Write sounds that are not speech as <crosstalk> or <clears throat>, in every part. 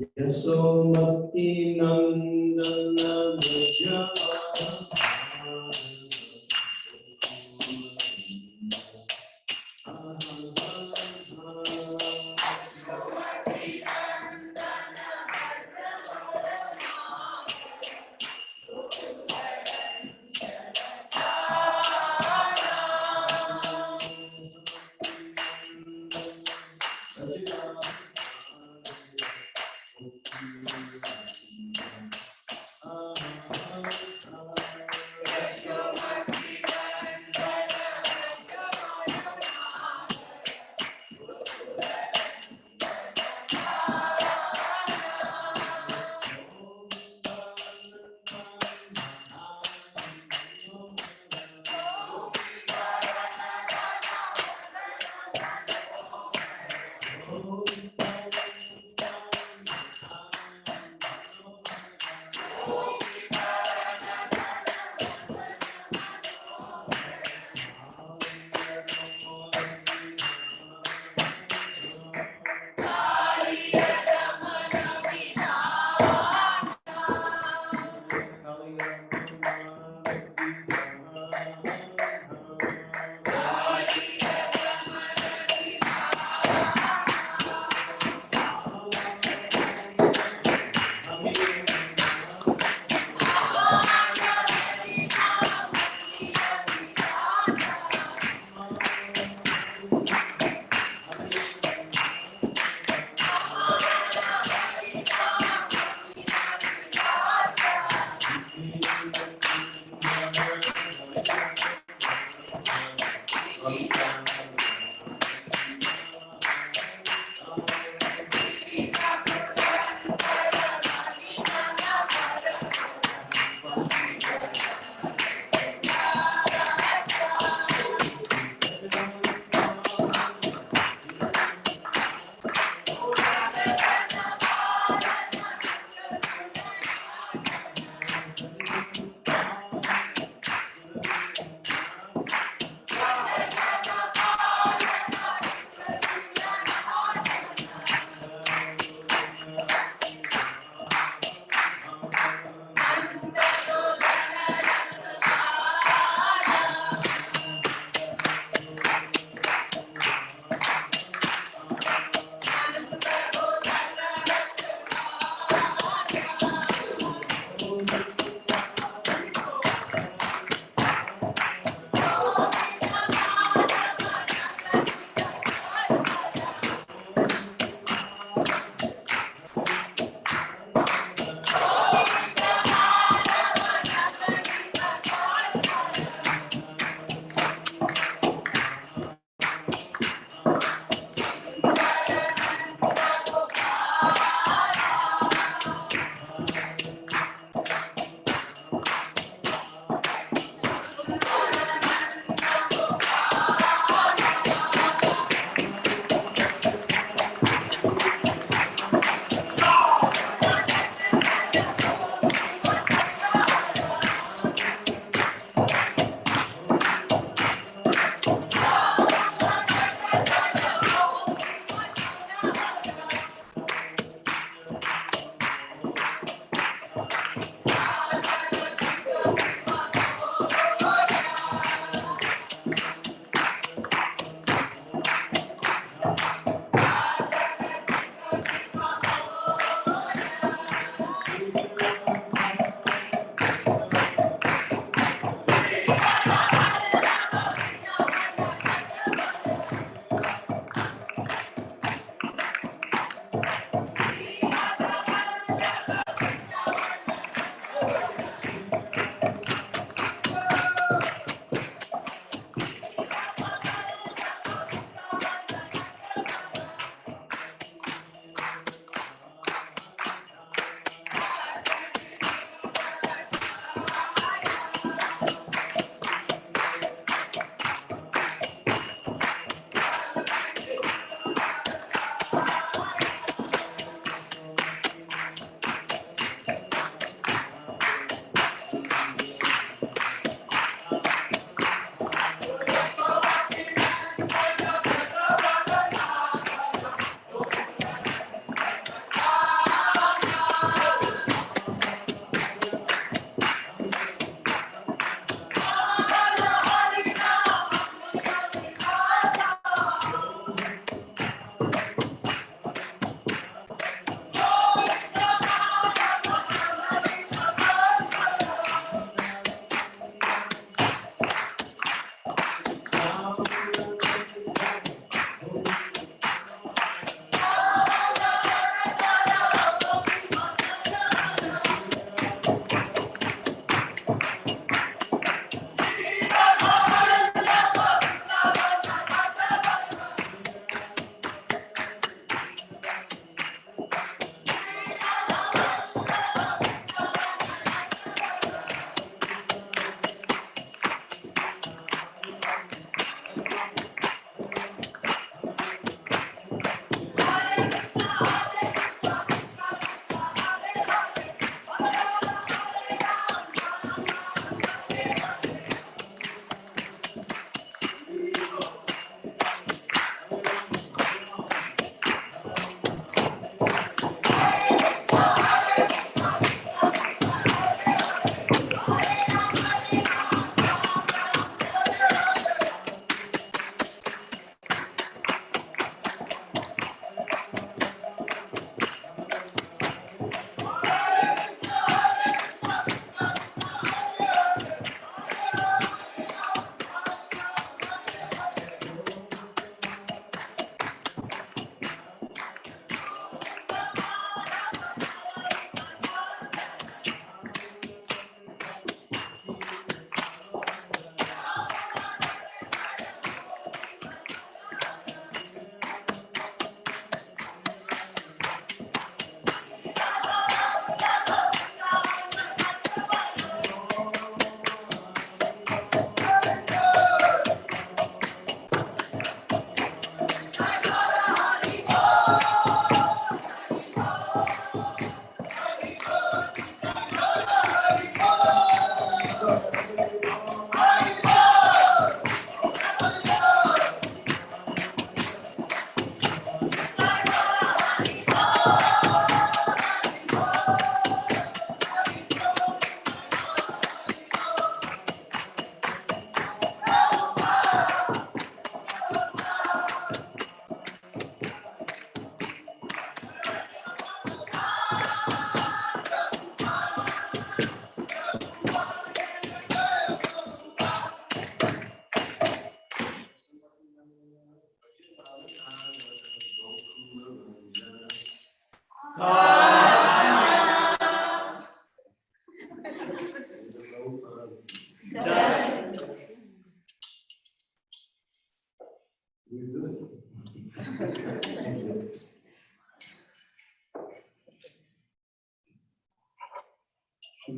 Yasomati Nandana Vijaya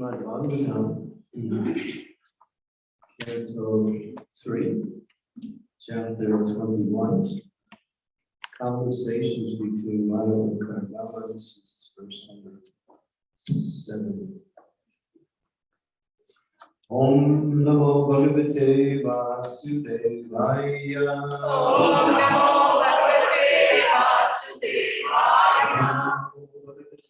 Srimad Bhagavatam, Canto three, chapter twenty-one. Conversations between Madhava and Kardama, this is verse number seven. Om Namo Bhagavate Vasudevaya. Om Namo Bhagavate Vasudevaya.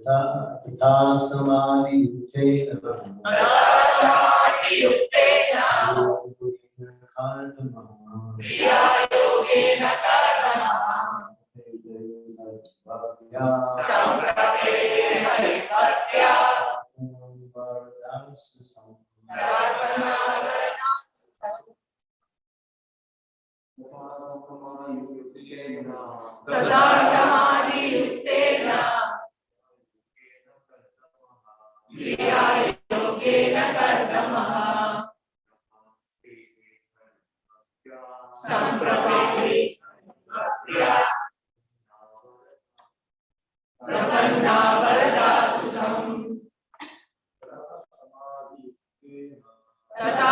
तथा समानियुक्तेन योगेन कर्मणः सम्प्रपेण हरिभक्त्या प्रार्थना तदा समाधि युक्तेन योगेन कर्मः संप्रपाहि प्रपन्नावरदासुसम्। तथा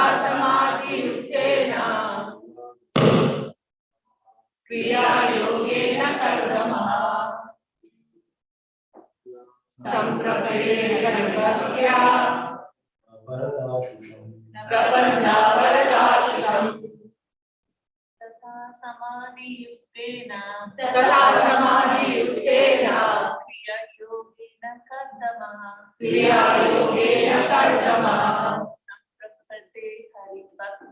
क्रिया योगेन कर्मः संप्रपयेन भक्त्या प्रपन्नावरदाशुषम् तथा समाधियुक्तेन तथा समाधियुक्तेन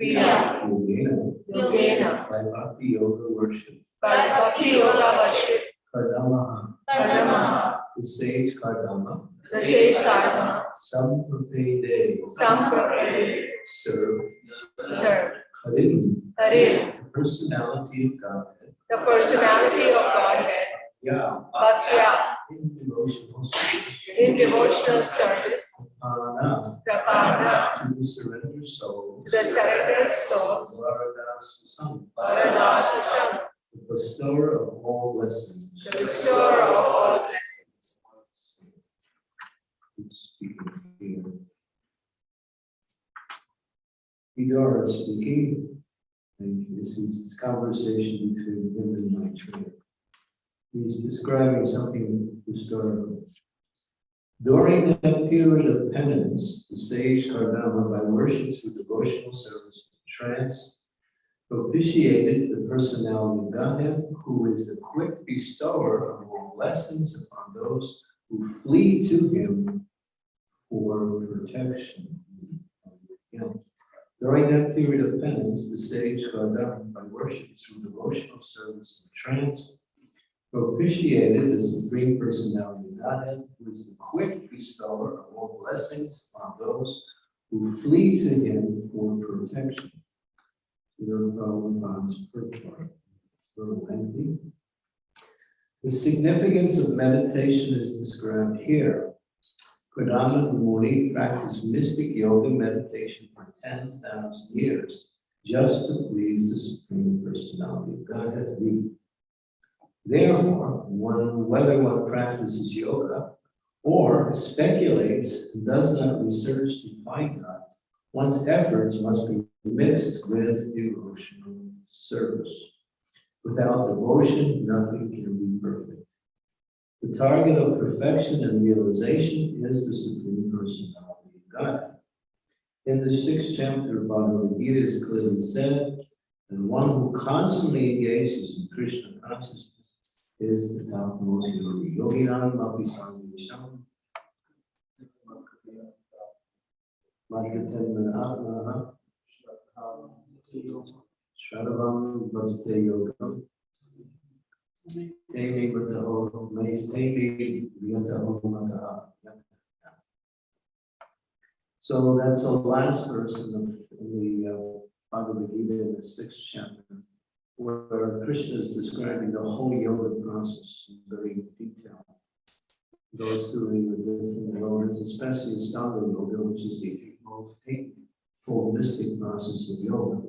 Kriya, Yogena, Yogena. by Bhakti Yoga worship, By Bhakti Yoga worship. Kardamaha, Kardama. the sage Kardama, The sage Karma. Samprapede, Sampravede. serve, Serve. Harim, Harin. the personality of Godhead, The personality of Godhead. Yeah, Bhaktya in devotional service. in devotional service, Prana, Prapana to the surrendered soul. to the surrendered soul, Varadas Sam, Varanasi Sam, the bestower of all blessings. the restorer of all blessings. Vidura speaking, and this is this conversation between him and Maitreya. He's describing something historical. During that period of penance, the sage Kardama, by worship through devotional service to trance, propitiated the personality of Godhead, who is the quick bestower of all blessings upon those who flee to him for protection. During that period of penance, the sage Kardama, by worship through devotional service and trance, propitiated the Supreme Personality of Godhead, who is the quick bestower of all blessings on those who flee to him for protection. Your Prabhupada's purport, a little lengthy. The significance of meditation is described here. Kardama Muni practiced mystic yoga meditation for 10,000 years just to please the Supreme Personality of Godhead. Therefore, one, whether one practices yoga or speculates and does not research to find God, one's efforts must be mixed with devotional service. Without devotion, nothing can be perfect. The target of perfection and realization is the Supreme Personality of God. In the sixth chapter of Bhagavad Gita is clearly said, and one who constantly engages in Krishna consciousness is the topmost yogi. Yogi Ram Mapi Sangisham. Madhyatam Shravam Yogam. So that's the last verse in the, in the uh, Bhagavad Gita in the sixth chapter, where Krishna is describing the whole yoga process in very detail. Goes through the different yogas, especially Astanga Yoga, which is the eightfold eightfold mystic process of yoga.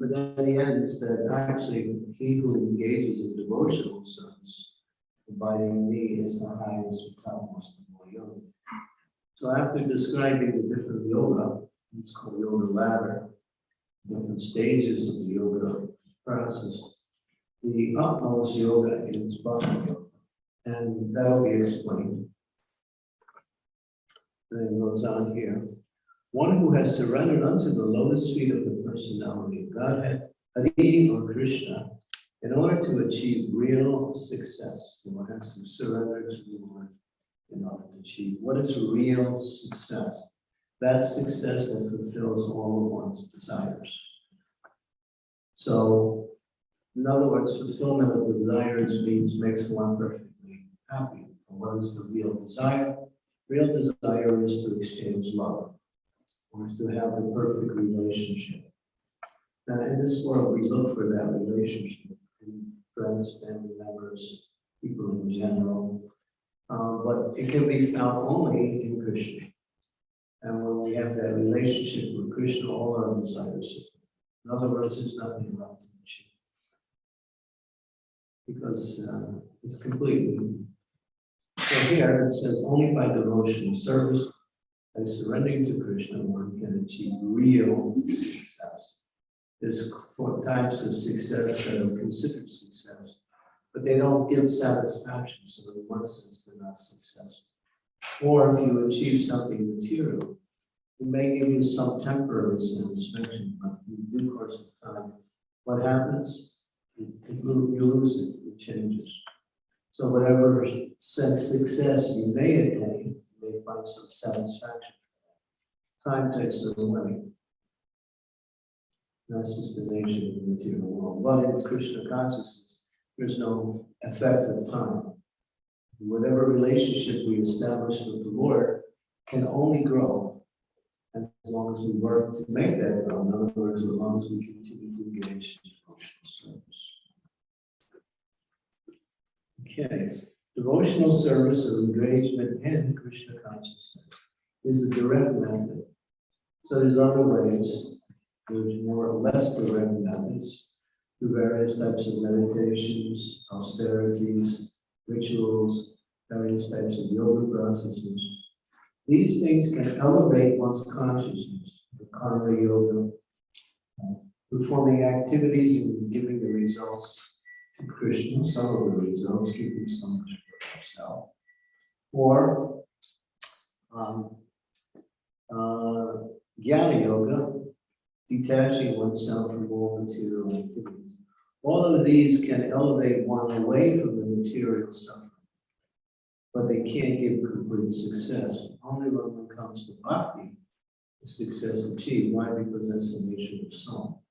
But then he ends that actually he who engages in devotional service, abiding me is the highest topmost of all yoga. So after describing the different yoga, it's called yoga ladder, different stages of the yoga process. The utmost yoga is bhakti yoga, and that'll be explained. Then it goes on here. One who has surrendered unto the lotus feet of the personality of Godhead, Hari or Krishna, in order to achieve real success, one has to surrender to the Lord in order to achieve. What is real success? That success that fulfills all of one's desires. So, in other words, fulfillment of desires means makes one perfectly happy. And What is the real desire? Real desire is to exchange love, or to have the perfect relationship. Now, in this world, we look for that relationship in friends, family members, people in general. Uh, but it can be found only in Krishna. And when we have that relationship with Krishna, all our desires. In other words, there's nothing left the machine. Because uh, it's completely. So here it says only by devotional service, by surrendering to Krishna, one can achieve real success. There's four types of success that are considered success but they don't give satisfaction, so in one sense, they're not successful. Or if you achieve something material, it may give you some temporary satisfaction, but in due course of time, what happens? It you lose it, it changes. So whatever success you may attain, you may find some satisfaction. Time takes it away. That's just the nature of the material world. But in Krishna consciousness, there's no effect of time. Whatever relationship we establish with the Lord can only grow long as we work to make that grow. In other words, as long as we continue to engage in devotional service. Okay, devotional service of engagement in Krishna consciousness is the direct method. So there's other ways, there's more or less direct methods through various types of meditations, austerities, rituals, various types of yoga processes. These things can elevate one's consciousness, the karma yoga, uh, performing activities and giving the results to Krishna, some of the results, keeping some for yourself. Or um, uh, Jnana yoga, detaching oneself from all material activities. All of these can elevate one away from the material suffering. But they can't give complete success. Only when one comes to bhakti is success achieved. Why? Because that's the nature of the soul.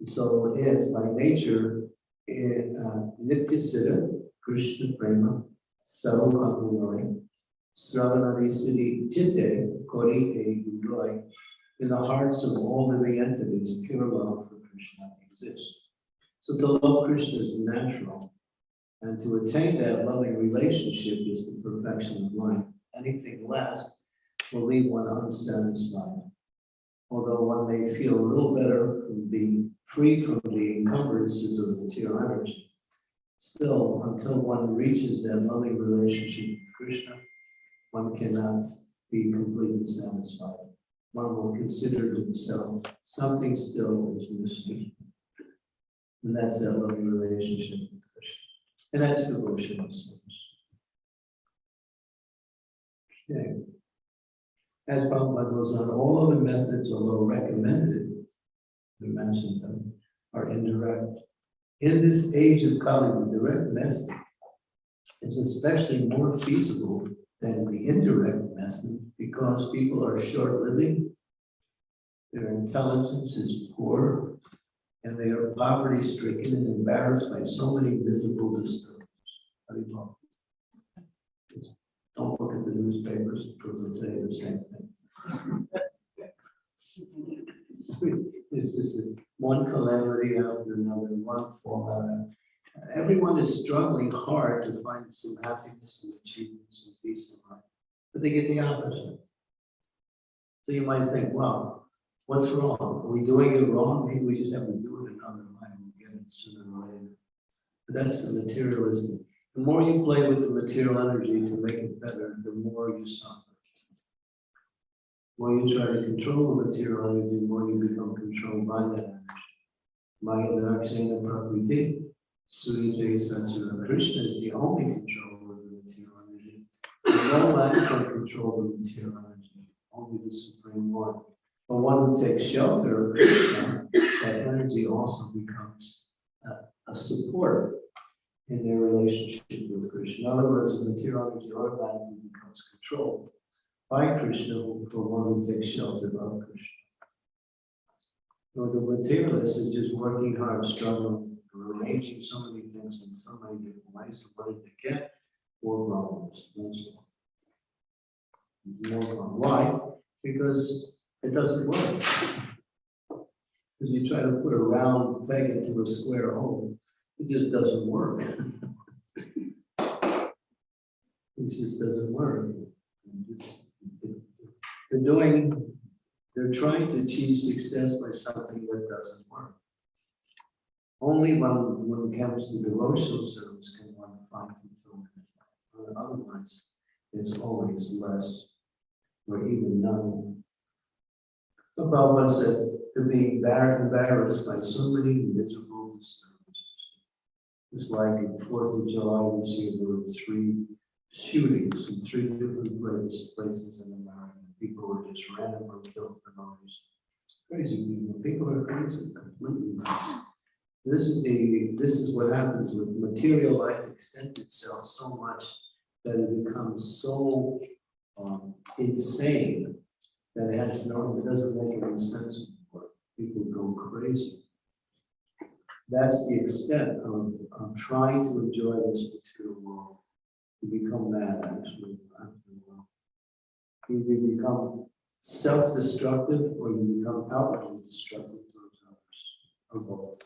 The soul by nature eh, uh, Nitya Krishna Prema, Sarva Kapurai, Sravanadi Siddhi Chitte, Kori E Udoi, in the hearts of all living entities, pure love for Krishna exists. So to love of Krishna is natural. And to attain that loving relationship is the perfection of life. Anything less will leave one unsatisfied. Although one may feel a little better from being free from the encumbrances of material energy. Still, until one reaches that loving relationship with Krishna, one cannot be completely satisfied. One will consider himself something still is missing. And that's that loving relationship with Krishna. And that's devotional service. Okay. As Prabhupada goes on, all other methods, although recommended, we mentioned them, are indirect. In this age of Kali, the direct method is especially more feasible than the indirect method because people are short-living, their intelligence is poor, and they are poverty-stricken and embarrassed by so many visible disturbances. Don't look at the newspapers because they'll tell you the same thing. <laughs> It's just one calamity after another, one fallout. Everyone is struggling hard to find some happiness and achievements and peace in life, but they get the opposite. So you might think, well, what's wrong? Are we doing it wrong? Maybe we just have to do it another way and get it sooner or later. But that's the materialism. The more you play with the material energy to make it better, the more you suffer. The more you try to control the material energy, the more you become controlled by that energy. Maya Darakshana Prakriti, Surya Satsura Krishna is the only controller of the material energy. No man can control the material energy, only the Supreme Lord. But one who takes shelter that energy also becomes a, a support in their relationship with Krishna. In other words, the material energy automatically becomes controlled by Krishna for one who takes shelter of Krishna. So the materialist is just working hard, struggling, arranging so many things in so many different ways. So what they get? More problems. More problems. Why? Because it doesn't work. If you try to put a round peg into a square hole, it just doesn't work. It just doesn't work. They're doing, they're trying to achieve success by something that doesn't work. Only when, when it comes to devotional service can one find fulfillment. Otherwise, it's always less or even none. So Prabhupada said, to be embar- embarrassed by so many miserable disturbances. It's like in Fourth of July this year, there were three shootings in three different places, places in America. People were just randomly killed for no reason. Crazy people, people are crazy, completely nuts. This is the, this is what happens with material life extends itself so much that it becomes so um, insane that has no, it doesn't make any sense anymore. People go crazy. That's the extent of, of trying to enjoy this material world. You become mad, actually. after. You become self-destructive or you become outwardly destructive towards others, or both.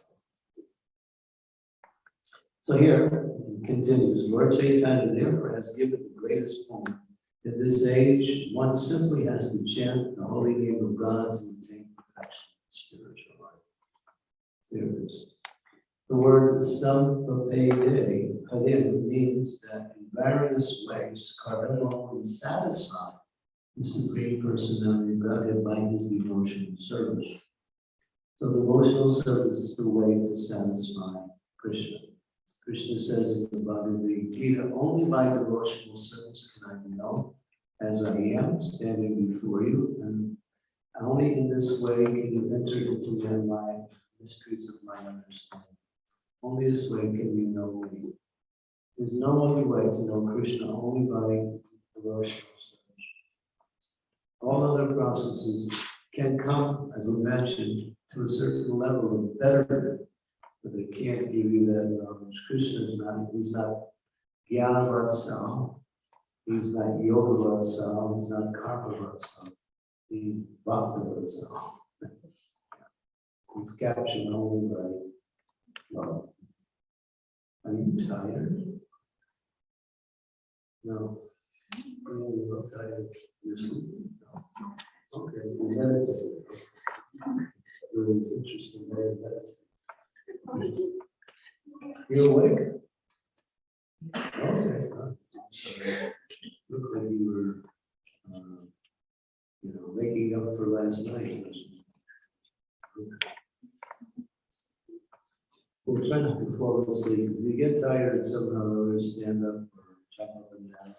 So here, continues, Lord Chaitanya therefore has given the greatest form. In this age, one simply has to chant the holy name of God to attain perfection in spiritual life. Is. The word samprapede, again, means that in various ways, Kardama Muni satisfy the Supreme Personality of Godhead by his devotional service. So devotional service is the way to satisfy Krishna. Krishna says in the Bhagavad Gita, only by devotional service can I be known as I am standing before you, and only in this way can you enter into my mind, mysteries of my understanding. Only this way can you know me. There's no other way to know Krishna, only by devotional service. All other processes can come, as I mentioned, to a certain level of betterment, but they can't give you that um, knowledge. Krishna is not, he's not Jnana Vatsal, he's not Yoga Vatsal, he's not Karma Vatsal, he's Bhakti Vatsal. He's captured only by love. Are you tired? No. You're not tired. You're sleeping. No. Okay, meditate. Really interesting way of meditating. You awake? Okay. huh. Look like you were, uh, you know, making up for last night. We'll try not to fall asleep. If you get tired somehow, or stand up or jump up and down.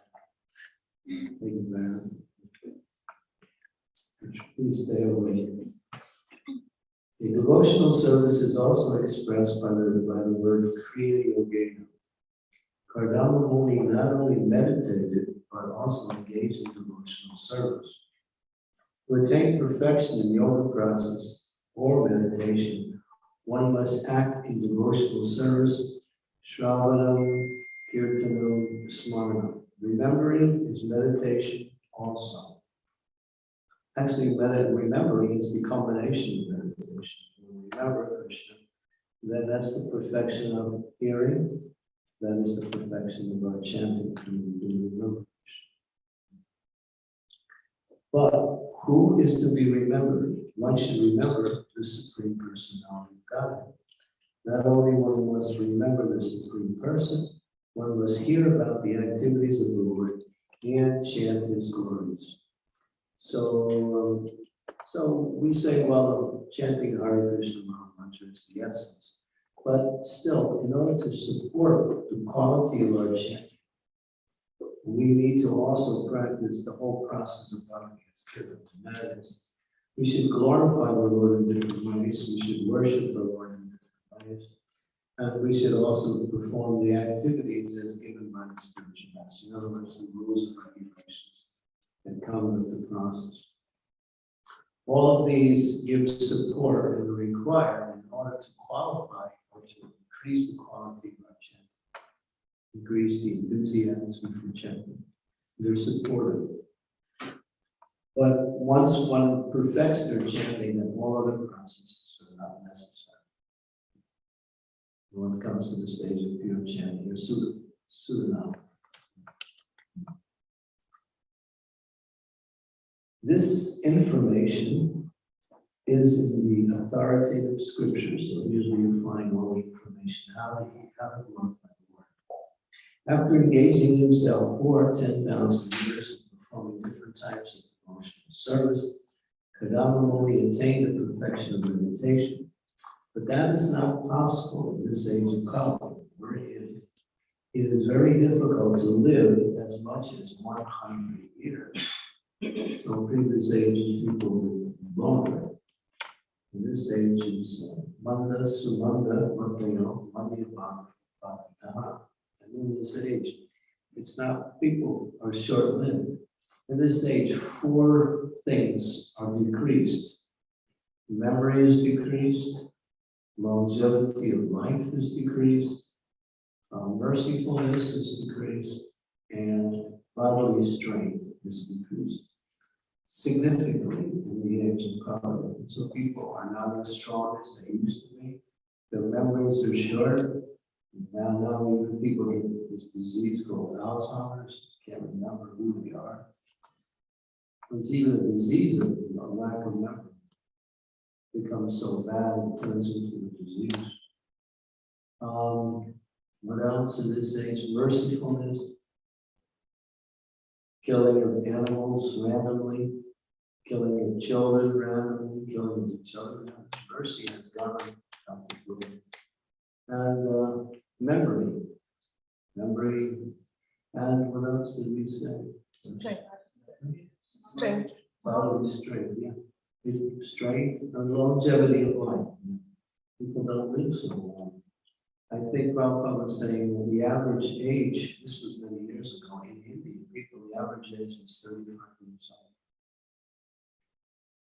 Take a bath. Please stay awake. The devotional service is also expressed by the, by the word Kriya Yogena. Kardama Muni not only meditated, but also engaged in devotional service. To attain perfection in yoga process or meditation, one must act in devotional service, Shravanam, Kirtanam, Smaranam. Remembering is meditation also. Actually, remembering is the combination meditation. When we remember Krishna, then that's the perfection of hearing, that is the perfection of our chanting Krishna. But who is to be remembered? One should remember the Supreme Personality of God. Not only one must remember the Supreme Person, one must hear about the activities of the Lord and chant his glories. So, um, so we say, well, chanting Hare Krishna Mantra is the essence. But still, in order to support the quality of our chanting, we need to also practice the whole process of Bhakti as given. And that is, we should glorify the Lord in different ways. We should worship the Lord in different ways. And we should also perform the activities as given by the spiritual master. In other words, the rules and regulations that come with the process. All of these give support and require in order to qualify or to increase the quality of our chanting, increase the enthusiasm for chanting. They're supportive. But once one perfects their chanting, then all other processes are not necessary. When it comes to the stage of pure chanting, or This information is in the authoritative scriptures, so usually you find all the information, how the Lord. After engaging himself for ten thousand years and performing different types of devotional service, Kardama Muni attained the perfection of meditation. But that is not possible in this age of Kali, where it, it is very difficult to live as much as one hundred years. So previous ages, people longer. In this age is Manda, Sumanda, Mandayo, Mandya And in this age, it's not, people are short-lived. In this age, four things are decreased. Memory is decreased, longevity of life is decreased, uh, mercifulness is decreased, and bodily strength is decreased significantly in the age of Kali. So people are not as strong as they used to be. Their memories are short, Now, now even people get this disease called Alzheimer's, can't remember who they are. It's even a disease of a lack of memory. Becomes so bad, it turns into a disease. Um, what else in this age? Mercifulness. Killing of animals randomly, killing of children randomly, killing of each other. Mercy has gone out the door. And uh, memory, memory, and what else did we say? Strength. Strength. Bodily strength, yeah. With Strength and longevity of life. People don't live so long. I think Prabhupada was saying that the average age, this was many years ago in India, people, the average age is thirty-five years old.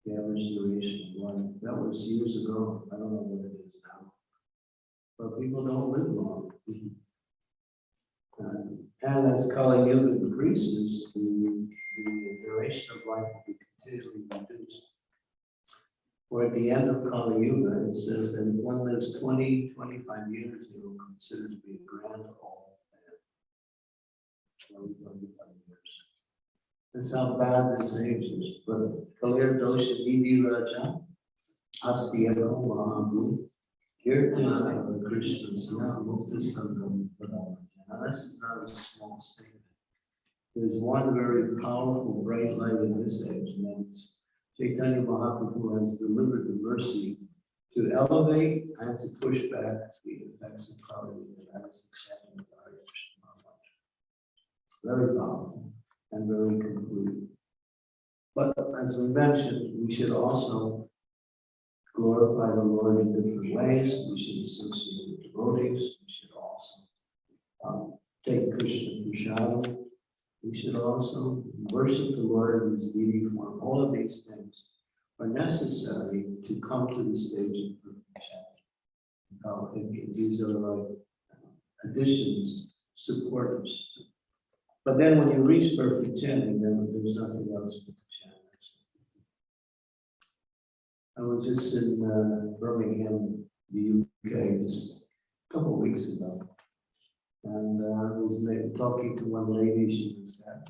The average duration of life, that was years ago, I don't know what it is now. But people don't live long. And, and as Kali Yuga increases, the, the duration of life will be continually reduced. Or at the end of Kali Yuga, it says that if one lives 20, 25 years, they will consider to be a grand old man. 20, 25 years. That's how bad this age is, but Kalir Dosha Nidhi Raja, Astiyako Mahabu, Kirtana of Krishna's now Mukta Sangam. Now, this is not a small statement. There's one very powerful bright light in this age, and that's Chaitanya Mahaprabhu has delivered the mercy to elevate and to push back the effects of poverty that Krishna Maharaj. Very powerful and very complete. But as we mentioned, we should also glorify the Lord in different ways. We should associate with devotees. We should also um, take Krishna Prasad. We should also worship the Lord in his deity form. All of these things are necessary to come to the stage of perfection. Uh, these are like additions, supporters. But then when you reach perfect chanting, then there's nothing else but chant. I was just in uh, Birmingham, the UK, just a couple of weeks ago. And uh, I was talking to one lady, she was there.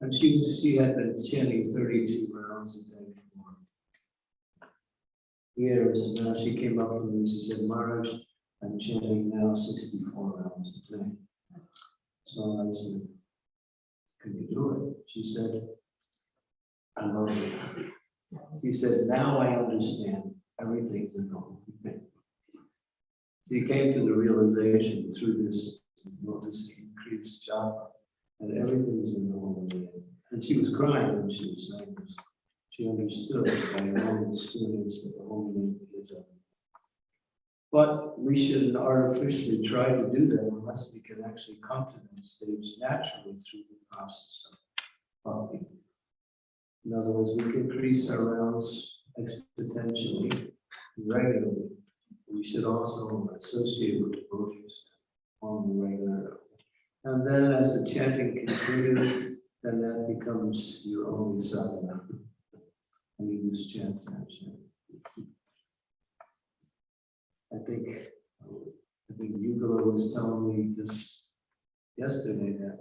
And she was, she had been chanting thirty-two rounds a day for years. And Now she came up to me and she said, Maharaj, I'm chanting now sixty-four rounds a day. So I said, can you do it? She said, I love it. She said, now I understand everything's a normal thing. She came to the realization through this, increased japa, that everything is a normal way. And she was crying when she was saying this. She understood by her own experience that the whole is a but we shouldn't artificially try to do that unless we can actually come to that stage naturally through the process of bhakti. In other words, we can increase our rounds exponentially, regularly. We should also associate with devotees on the regular. And then as the chanting continues, then that becomes your only sadhana. <laughs> And you just chant, chant, chant. I think, I think Yugala was telling me just yesterday that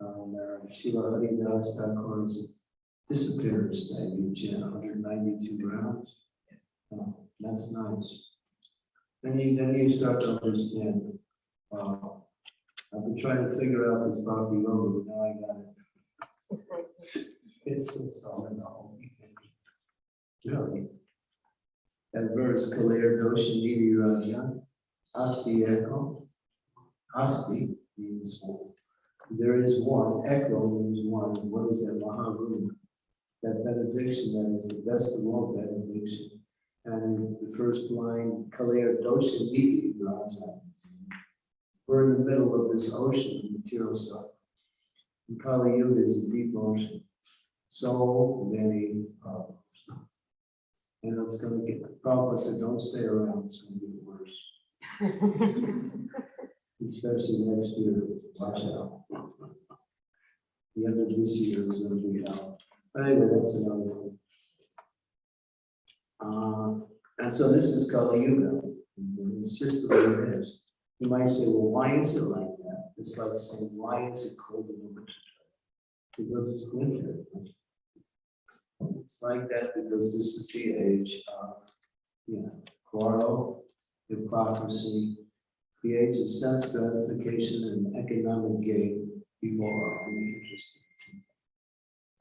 um, uh, Srila Haridas Thakur's disappearance that you hundred ninety-two rounds. Oh, That's nice. Then you, then you start to understand, wow, I've been trying to figure out this Bhakti Yoga, but now I got it. It's, it's all in the whole thing. Really. That verse, Kalir Dosha Nidhi Raja, Asti Echo. Asti means one. There is one, echo means one, what is that Maharuna? That benediction that is the best of all benediction. And the first line, Kalir Dosha Nidhi Raja. We're in the middle of this ocean of material stuff. And Kali Yuga is a deep ocean. So many problems. And it's gonna get, Prabhupada said, don't stay around, it's gonna get worse. <laughs> Especially next year, watch out. The end of this year is gonna be out, but anyway, that's another one. Uh, and so this is Kali Yuga, it's just the way it is. You might say, well, why is it like that? It's like saying, why is it cold in the winter? Because it's winter. It's like that because this is the uh, age of, you know, quarrel, hypocrisy, the age of sense gratification and economic gain. People are only interested in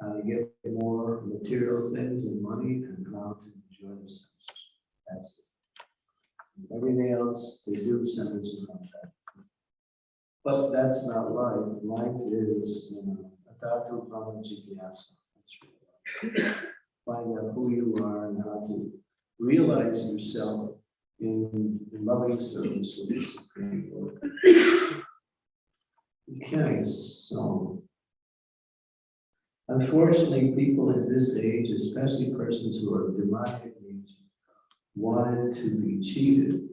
how to get more material things and money and how to enjoy themselves. That's it. Everything else they do centers around that. But that's not life. Life is, uh, you know, a tatu brahma jigyasa. That's life. Find out who you are and how to realize yourself in in loving service of the Supreme Lord. Okay, so. Unfortunately, people in this age, especially persons who are demonic nature, wanted to be cheated.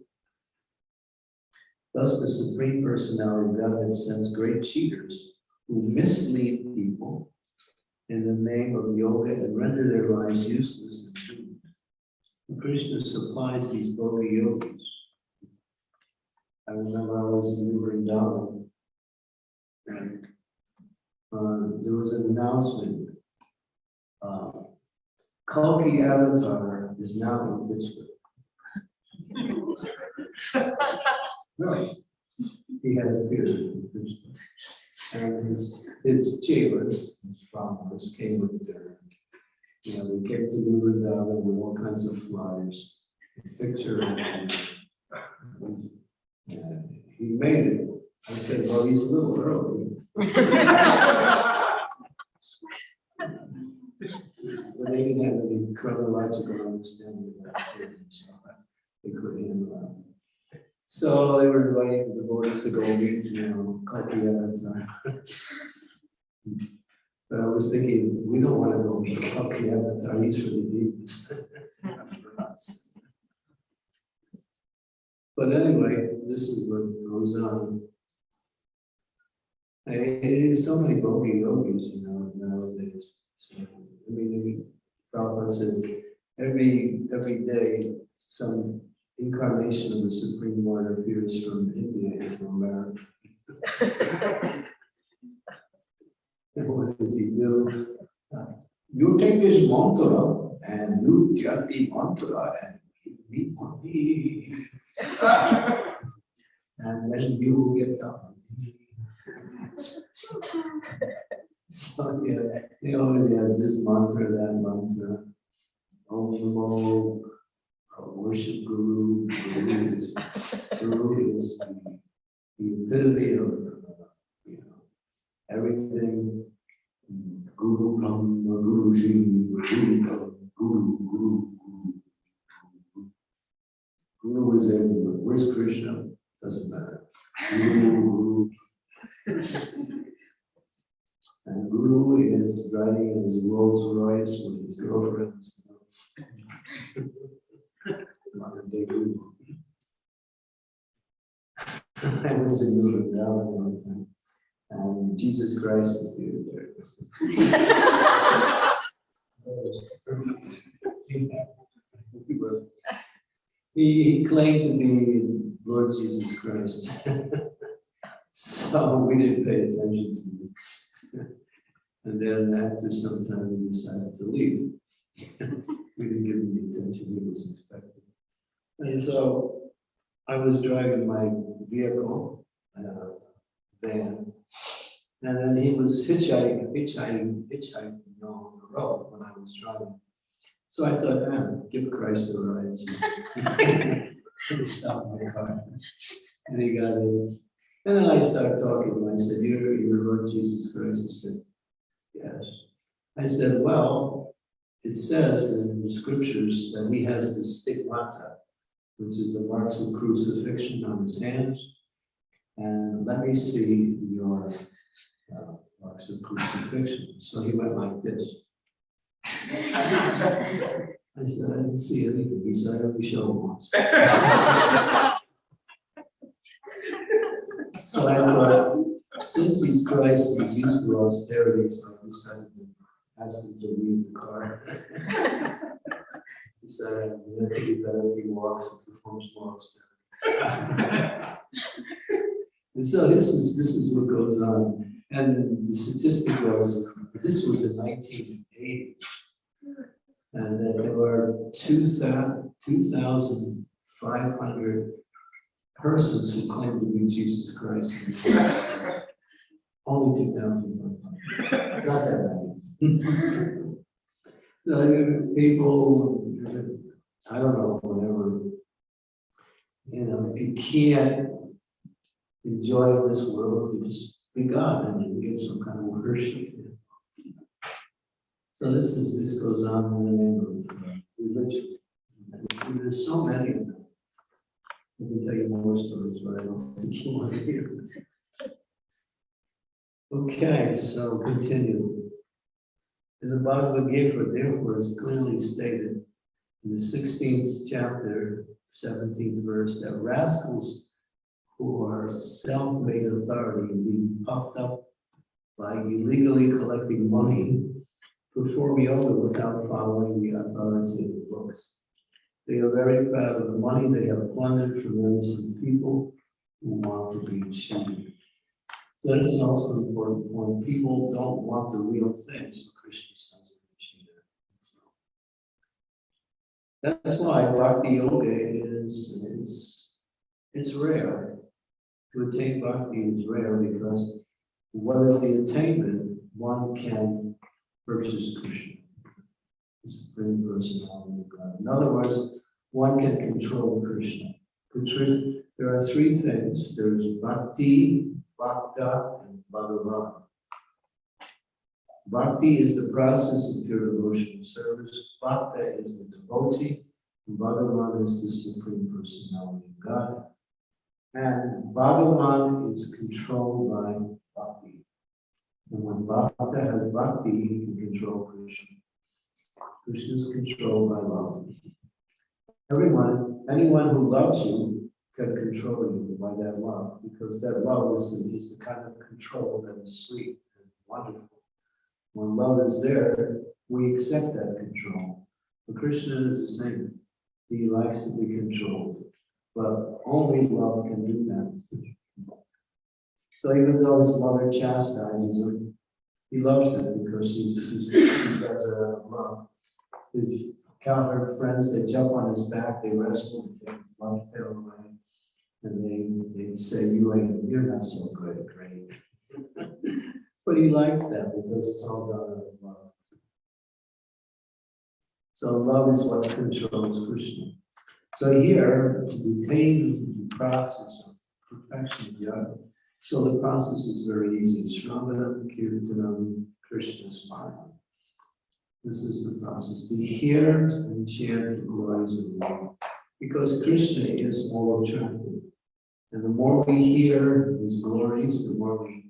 Thus, the Supreme Personality of Godhead sends great cheaters who mislead people in the name of yoga and render their lives useless and doomed. Krishna supplies these bogus yogis. I remember I was in Vrindavan. And uh, there was an announcement. Uh, Kalki Avatar is now in Pittsburgh. <laughs> Really? He had appeared in Pittsburgh. And his, his chelas, his followers came with their, you know, they to the Vrindavan with all kinds of flyers. Picture. and, and, and He made it. I said, well, he's a little early. But they didn't have any chronological understanding of that statement, so they couldn't handle. So they were inviting the devotees to go meet, you know, Kalki Avatar. <laughs> But I was thinking, we don't want to go meet Kalki Avatar, he's for the demons. for us. But anyway, this is what goes on. Eh, so many bogey yogis, you know, nowadays. So, I mean, Prabhupada said, every, every day, some incarnation of the Supreme Lord appears from India into America. <laughs> What does he do? Uh, You take this mantra and you chant the mantra and give me money. And then you get the So, yeah, he always has this mantra, that mantra. Om Uh, worship Guru, Guru is, Guru is the, the epitome of, uh, you know, everything. Guru come, Guru Ji, Guru come, Guru, Guru, Guru. Guru. Guru is everywhere. Where's Krishna? Doesn't matter. Guru, Guru. And Guru is riding his Rolls Royce with his girlfriends. Day Guru. I was in one time, and Jesus Christ appeared there. He he claimed to be Lord Jesus Christ. <laughs> So we didn't pay attention to him. And then after some time, we decided to leave. <laughs> We didn't give him the attention he was expecting. And so I was driving my vehicle, uh, van. And then he was hitchhiking, hitchhiking, hitchhiking along the road when I was driving. So I thought, man, give Christ a ride. <laughs> He stopped my car. And he got in. And then I started talking to him. I said, you're, you're Lord Jesus Christ. He said, yes. I said, well, it says in the scriptures that he has the stigmata, which is the marks of crucifixion on his hands. And let me see your uh, marks of crucifixion. So he went like this. I said, I didn't see anything. He said, I only showed once. So I thought, since he's Christ, he's used to austerity, so I decided to ask him to leave the car. He said, I think it'd be better if he walks and performs more. <laughs> And so this is, this is what goes on. And the statistic was, this was in nineteen eighty. And that there were two two thousand five hundred persons who claimed to be Jesus Christ. Only 2,500. Not that many. <laughs> People, I don't know, whatever. You know, if you can't enjoy this world, you just be God and you get some kind of worship. So this is, this goes on in the name of religion. And There's so many of them. I can tell you more stories, but I don't think you want to hear. Okay, so continue. In the Bhagavad Gita, therefore, is clearly stated in the sixteenth chapter, seventeenth verse, that rascals who are self-made authority being puffed up by illegally collecting money perform yoga without following the authority of the books. They are very proud of the money they have plundered from innocent people who want to be cheated. So that is also an important point. People don't want the real things, the Christian sons of cheated. That's why bhakti yoga is, is, it's rare. To attain bhakti is rare because what is the attainment? One can purchase Krishna. The supreme personality of God. In other words, one can control Krishna. There are three things. There's bhakti, bhakta, and bhagavan. Bhakti is the process of pure devotional service. Bhakta is the devotee. and Bhagavan is the supreme personality of God. And Bhagavan is controlled by bhakti. And when Bhakta has bhakti, he can control Krishna. Krishna is controlled by love. Everyone, anyone who loves you can control you by that love, because that love is, is the kind of control that is sweet and wonderful. When love is there, we accept that control. But Krishna is the same. He likes to be controlled, but only love can do that. So even though his mother chastises him, he loves him because she does it out of love. His cowherd friends, they jump on his back, they wrestle, and take his lunch pail away. And they, they say, you ain't, you're not so good, great. But he likes that because it's all done out of love. So love is what controls Krishna. So here, retain the process of perfection of yoga, so the process is very easy. Shravanam, Kirtanam, Krishna Smile. This is the process, to hear and chant the glories of Lord. Because Krishna is all attractive. And the more we hear his glories, the more we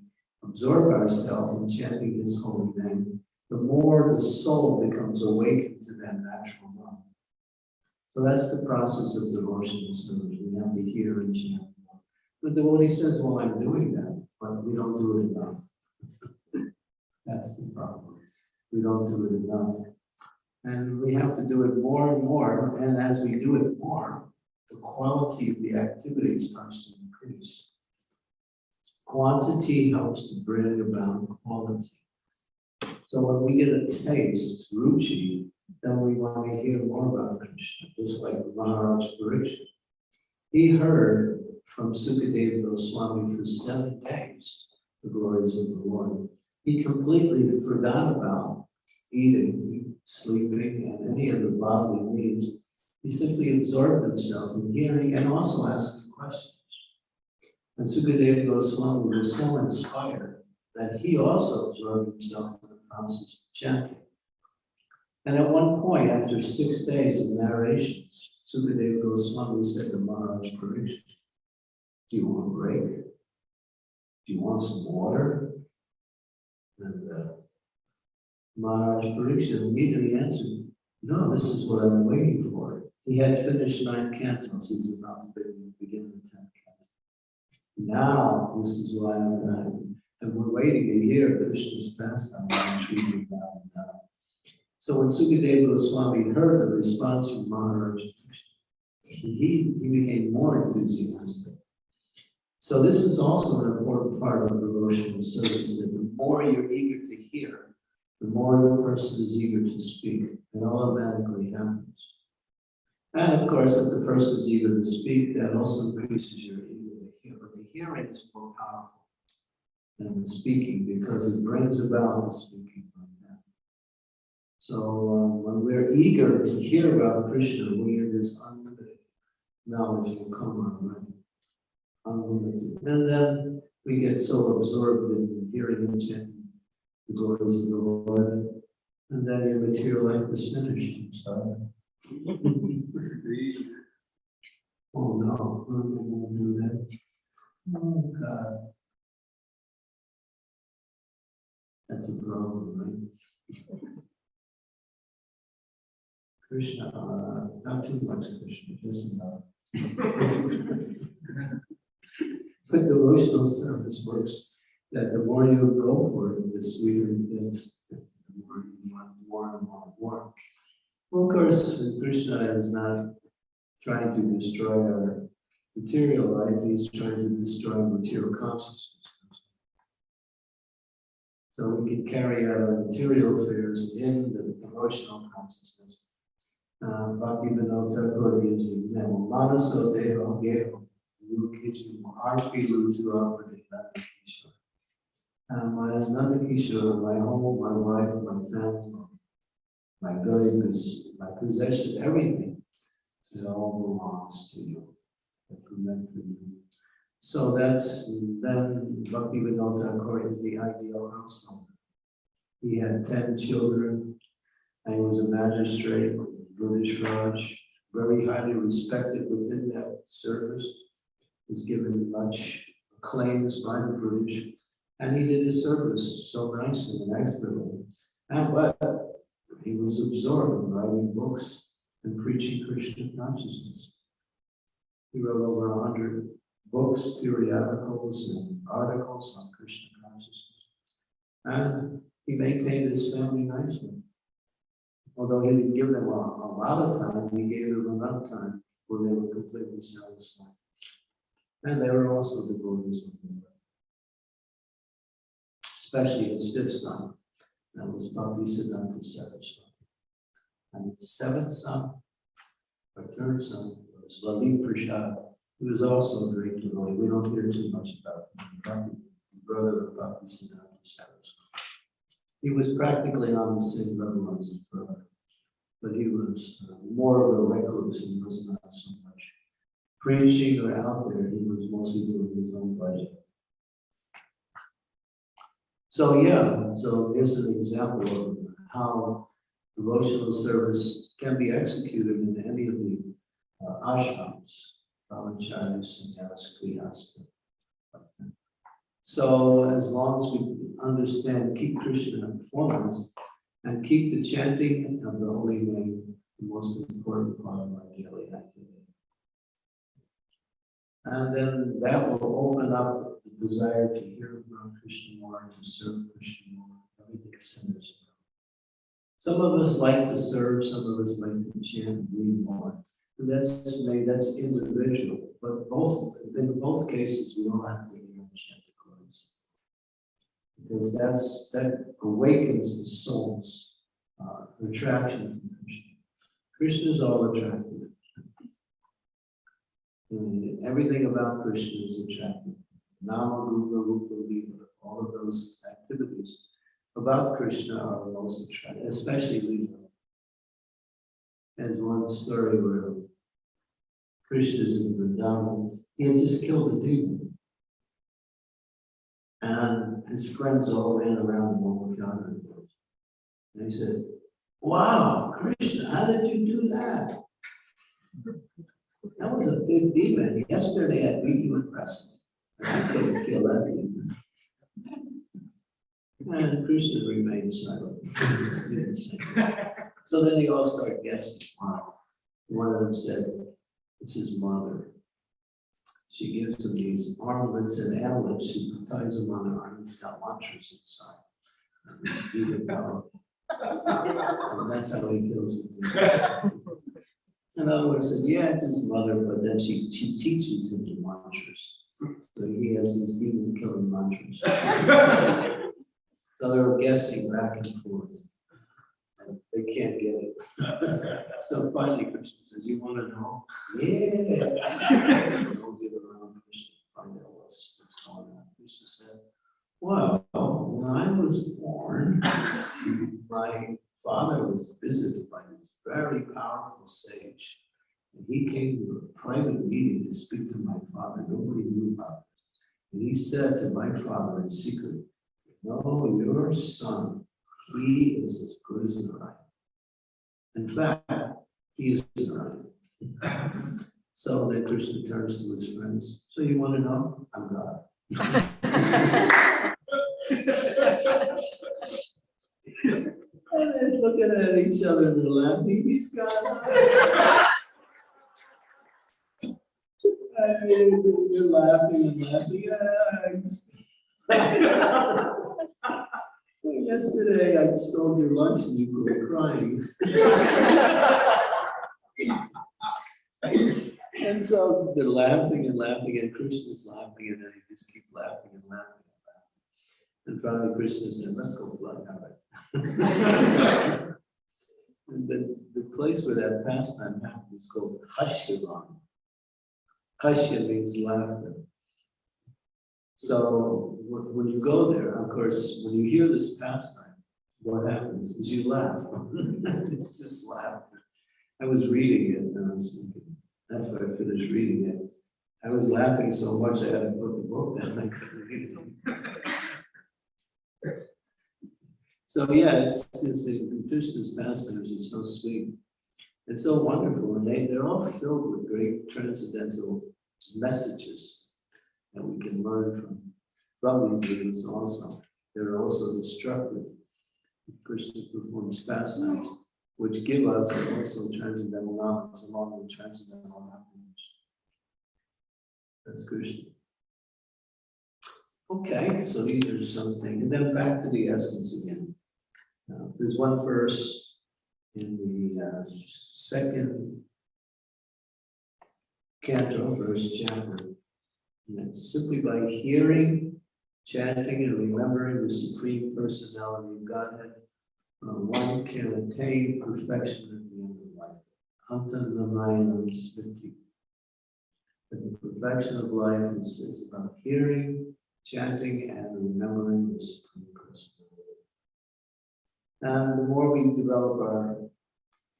absorb ourselves in chanting his holy name, the more the soul becomes awakened to that natural love. So that's the process of devotional service. We have to hear and chant. The devotee says, well, I'm doing that, but we don't do it enough. That's the problem. We don't do it enough. And we have to do it more and more, and as we do it more, the quality of the activity starts to increase. Quantity helps to bring about quality. So when we get a taste, ruchi, then we want to hear more about Krishna, just like Maharaj Parikshit. He heard from Sukadeva Goswami for seven days the glories of the Lord. He completely forgot about eating, sleeping, and any of the bodily needs. He simply absorbed himself in hearing and also asking questions. And Sukadeva Goswami was so inspired that he also absorbed himself in the process of chanting. And at one point, after six days of narrations, Sukadeva Goswami said to Maharaj Parikshit, do you want a break? Do you want some water? And uh, Maharaj Parikshit immediately answered, no, this is what I'm waiting for. He had finished nine cantos, he was about to begin the tenth. Now, this is why I'm uh, dying. And we're waiting to hear Krishna's pastime on Sri Vrindavan. So when Sukadeva Goswami heard the response from Maharaj, he, he became more enthusiastic. So this is also an important part of devotional service, that the more you're eager to hear, the more the person is eager to speak. It automatically happens. And of course, if the person is eager to speak, that also increases your eager to hear. But the hearing is more powerful than the speaking because it brings about the speaking like that. So um, when we're eager to hear about Krishna, we have this unlimited knowledge will come our way. Unlimited. And then we get so absorbed in hearing and chanting the glories of the Lord. And then your material life is finished. I'm sorry. <laughs> Oh, no, what am I gonna do then? Oh, God. That's a problem, right? Krishna, uh, not too much Krishna, just enough. But devotional service works, that the more you go for it, the sweeter it gets, the more you want more and more and more. Well, of course, Krishna is not trying to destroy our material life, he's trying to destroy material consciousness. So we can carry out our material affairs in the emotional consciousness. Bhakti Vinod Thakur gives the example, Manaso Deho Geho, Lukichu, Arpi Lutu Apade Nandakishore. Uh, my Nandakishore, my home, my wife, my family, my goodness, my possession, everything, it all belongs to you. So that's, then Bhakti Vinod Thakur is the ideal household. He had ten children, and he was a magistrate, British Raj, very highly respected within that service. Was given much acclaim by the British, and he did his service so nicely and expertly. And but he was absorbed in writing books and preaching Krishna consciousness. He wrote over a hundred books, periodicals, and articles on Krishna consciousness. And he maintained his family nicely. Although he didn't give them a, a lot of time, he gave them enough time where they were completely satisfied. And they were also devotees of the. Especially his fifth son, that was Bhakti Siddhanta Saraswati. And his seventh son, or third son, was Lalit Prasad, who was also a great devotee. We don't hear too much about him. Bhakti- Brother of Bhakti Siddhanta Saraswati. He was practically on the same level as his brother. But he was uh, more of a recluse, and was not so much preaching or out there, he was mostly doing his own bhajan. So, yeah, so here's an example of how devotional service can be executed in any of the uh, ashrams, brahmachari, sannyas, grihastha. So as long as we understand, keep Krishna informed us, and keep the chanting of the holy name the most important part of our daily activity. And then that will open up the desire to hear about Krishna more, to serve Krishna more, everything centers around. Some of us like to serve, some of us like to chant read more. That's maybe that's individual, but both, in both cases, we all have to hear and chant the glories. Because that's, that awakens the soul's uh, attraction to Krishna. Krishna is all attractive. And everything about Krishna is attractive. Nama, Rupa, Rupa, Lila, all of those activities about Krishna are most attractive, especially Lila. There's one story where Is in Vrindavan, he had just killed a demon. And his friends all ran around him gathered. And he said, wow, Krishna, how did you do that? That was a big demon. Yesterday I beat you in wrestling. I couldn't kill that demon. And Krishna remained silent. <laughs> So then they all start guessing. Wow. One of them said, it's his mother. She gives him these armlets and amulets. She ties them on her arm. It's got mantras inside. These are powerful. And that's how he kills demon. In other words, said, yeah, it's his mother, but then she, she teaches him the mantras. So he has these demon killing mantras. <laughs> So they were guessing back and forth. They can't get it. <laughs> So finally Krishna says, you want to know? Yeah. <laughs> We'll get around Krishna, find out what's, what's going on. Krishna said, well, when I was born, <laughs> my father was visited by this very powerful sage. And he came to a private meeting to speak to my father. Nobody knew about it. And he said to my father in secret, no, your son, he is as good as Narayan. In fact, he is Narayan. <clears throat> So then Krishna turns to his friends, so you want to know? I'm God. And they're looking at each other and laughing, he's God. And they- they're laughing and laughing. <laughs> "Ah, Yesterday, I stole your lunch and you were crying. And so they're laughing and laughing and Krishna's laughing and they just keep laughing and laughing and laughing. And finally Krishna said, let's go fly out. And the, the place where that pastime happened is called Hashyavan. Hashya means laughter. So when, you go there, of course, when you hear this pastime, what happens is you laugh. <laughs> It's just laughter. I was reading it and I was thinking, after I finished reading it, I was laughing so much I had to put the book down, I couldn't read it. <laughs> So, yeah, it's, it's, the Krishna's pastimes are so sweet. It's so wonderful, and they, they're all filled with great transcendental messages that we can learn from. From these also, they're also destructive. Krishna performs pastimes which give us also transcendental knowledge along with transcendental knowledge. That's Krishna. Okay, so these are something, and then back to the essence again. Now, there's one verse in the uh, second canto, first chapter. And simply by hearing, chanting, and remembering the Supreme Personality of Godhead, uh, one can attain perfection at the end of life. Antanamayam smriti. But the perfection of life is, is about hearing, chanting, and remembering the Supreme Personality. And the more we develop our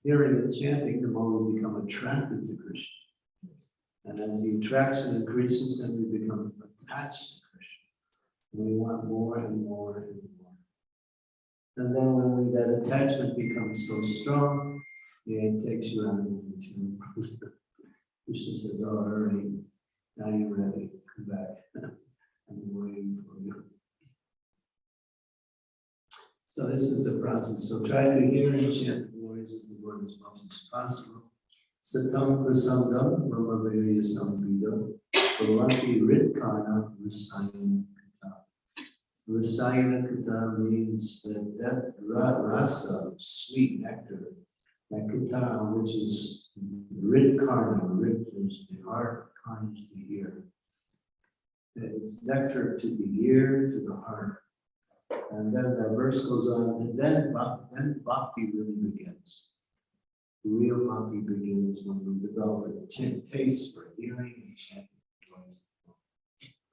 hearing and chanting, the more we become attracted to Krishna. And as the attraction increases, then we become attached we want more and more and more. And then when we, that attachment becomes so strong, it takes you out into Krishna says, oh, hurry, now you're ready, come back. <laughs> I'm waiting for you. So this is the process. So try to hear and chant the words of the Lord as much as possible. Satam prasangam brahmaviriya samvida bhavanti ritkarna rasayana kata. Rasayana kata means that that ra- rasa, sweet nectar, that kata, which is ritkarna, rit is the heart, karna is the ear. It's nectar to the ear, to the heart. And then that verse goes on, and then bhakti, then bhakti really begins. The Real bhakti begins when we develop a taste for hearing and chanting.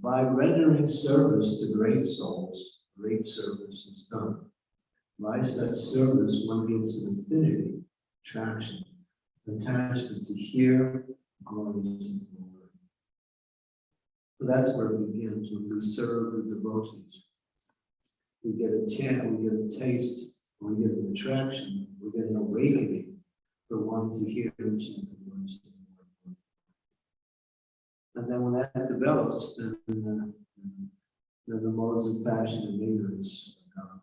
By rendering service to great souls, great service is done. By such service, one gets an affinity, attraction, attachment to hear glories the Lord. So that's where it begins when we serve the devotees. We get a chant, we get a taste, we get an attraction, we get an awakening for wanting to hear and chant the words of the Lord. And then when that develops, then, uh, the modes of passion and ignorance come.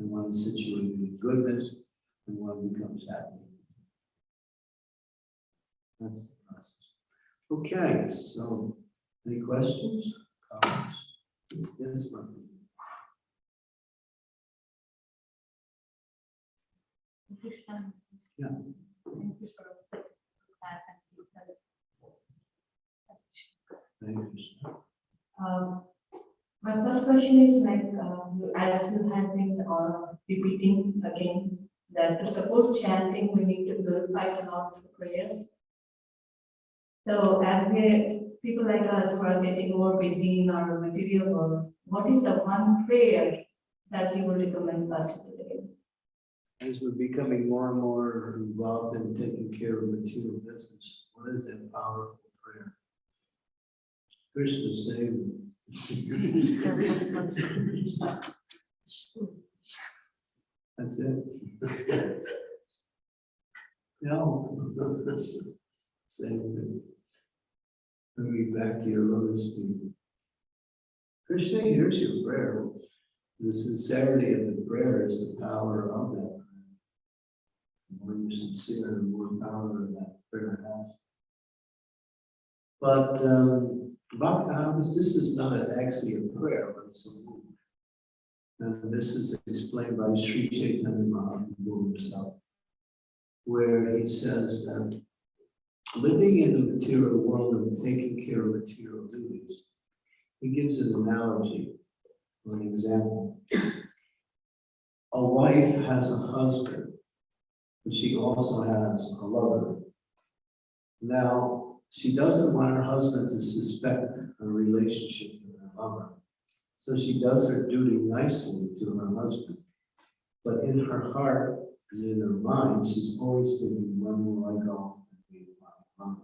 And one is situated in goodness, and one becomes happy. That's the process. Okay, so, any questions? Comments? Yes? Krishna. Yeah. Thank you for that and detail. Thank you. Um, My first question is like, uh, as you have been uh, repeating again, that to support chanting, we need to glorify the Lord through prayers. So as we, people like us who are getting more busy in our material world, what is the one prayer that you would recommend us to do? As we're becoming more and more involved in taking care of material business, what is that powerful prayer? Krishna save me. That's it. No. Same thing. Bring me back to your lotus feet. Krishna hears your prayer. The sincerity of the prayer is the power of that prayer. The more you're sincere, the more power that prayer has. But, um, but, um, this is not actually a prayer, but it's a move. And this is explained by Sri Chaitanya Mahaprabhu himself, where he says that living in the material world and taking care of material duties, he gives an analogy an example. A wife has a husband, but she also has a lover. Now, she doesn't want her husband to suspect her relationship with her lover. So she does her duty nicely to her husband. But in her heart and in her mind, she's always thinking, when will I go and with my?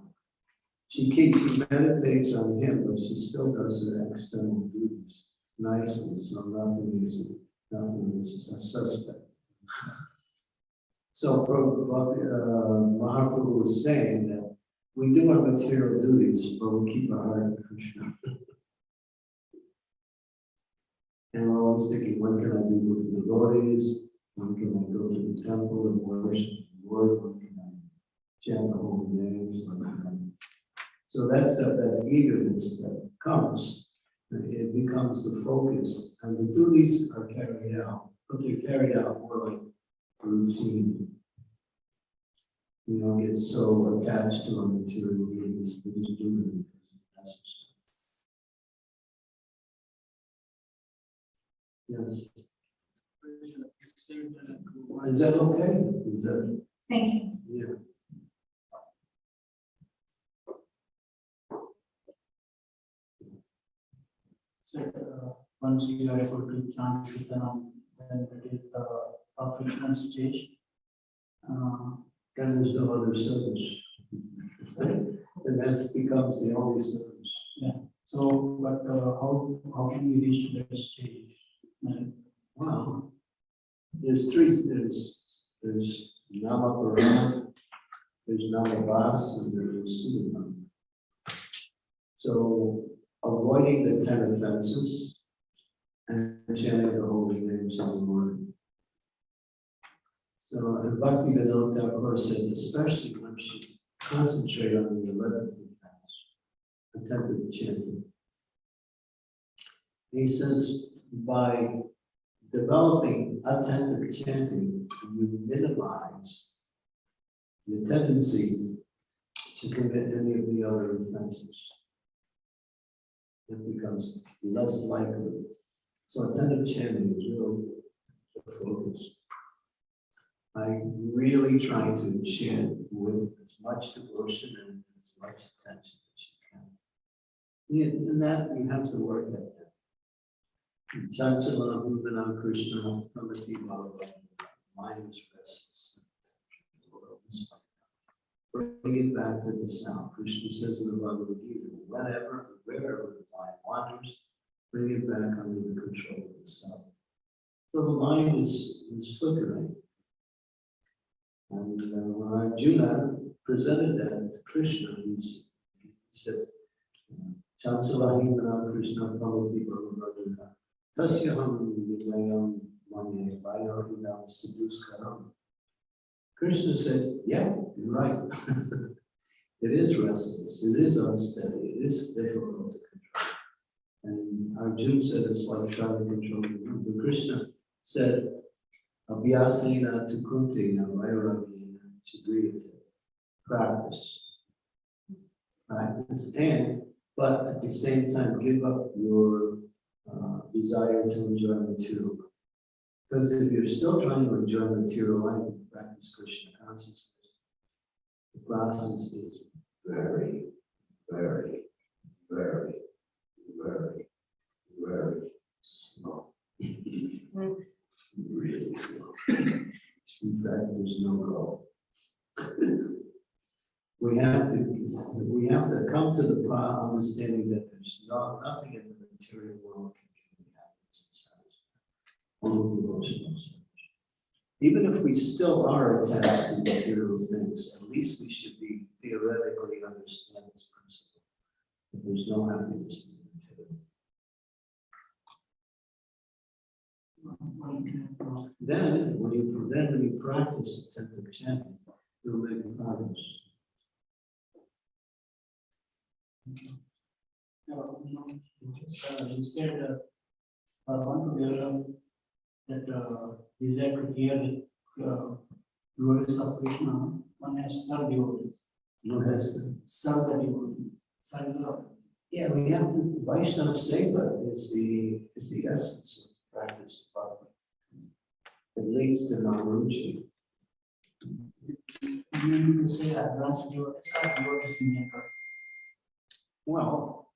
She keeps, she meditates on him, but she still does her external duties nicely, so nothing is, nothing is a suspect. <laughs> So uh, Mahaprabhu was saying we do our material duties, but we keep our heart in Krishna. And we're always thinking, when can I be with the devotees? When can I go to the temple and worship the Lord? When can I chant the holy names? So that's that, that eagerness that comes, it becomes the focus, and the duties are carried out, but they're carried out more like routine. We don't get so attached to our material duties, we just do them because it's necessary. Yes, is that okay? Is that, Thank you. yeah, So, uh, once you are able to chant Shuttanam, then it is the perfection stage. Uh, then there's no other service. And that's becomes the only service. Yeah. So, but uh, how, how can we reach to that stage? Uh, Wow. There's three, there's, there's Namaparana, there's Namabas, and there's Sudanam. So avoiding the ten offenses and chanting the holy names of the Lord. So, and Bhakti Vedanta Thakur said, especially when she concentrate on the eleventh offense, attentive chanting. He says, by developing attentive chanting, you minimize the tendency to commit any of the other offenses. It becomes less likely. So attentive chanting is really the focus. I really try to chant with as much devotion and as much attention as you can. And that you have to work at that. Chanchala Bhuvanam Krishna Pramati Bhava, mind is restless. Bring it back to the sound. Krishna says in the Bhagavad Gita, whenever, wherever the mind wanders, bring it back under the control of the sound. So the mind is, is flickering. And uh, when Arjuna presented that to Krishna, he said, Chansalahi Krishna Pavati Bhavavadana. Tasya Ham Vilayam Manye Vayorinam Siddhuskaram. Krishna said, yeah, you're right. <laughs> It is restless, it is unsteady, it is difficult to control. And Arjuna said it's like trying to control the Krishna said, Abhyasena tukunti na vairagena chidriyate. Practice. Practice and, but at the same time, give up your uh, desire to enjoy material. Because if you're still trying to enjoy material life, practice Krishna consciousness. The process is very, very, very, very, very slow. Really slow. In fact, there's no goal. We have to, we have to come to the understanding that there's no, nothing in the material world can give me happiness and satisfaction. Only service. Even if we still are attached to material things, at least we should be theoretically understand this principle. That there's no happiness Then, when you, then when you practice attentive chanting, you'll make progress. Uh, You said, uh, I want to that uh, desire to hear the uh, glories of Krishna, one has served devotees, No hesitation. serve the devotees, serve the Yeah, we have to, Vaishnava Seva is the, is the essence of practice. of bhakti. It leads to non-ruchi. You say or devotees in general? Well,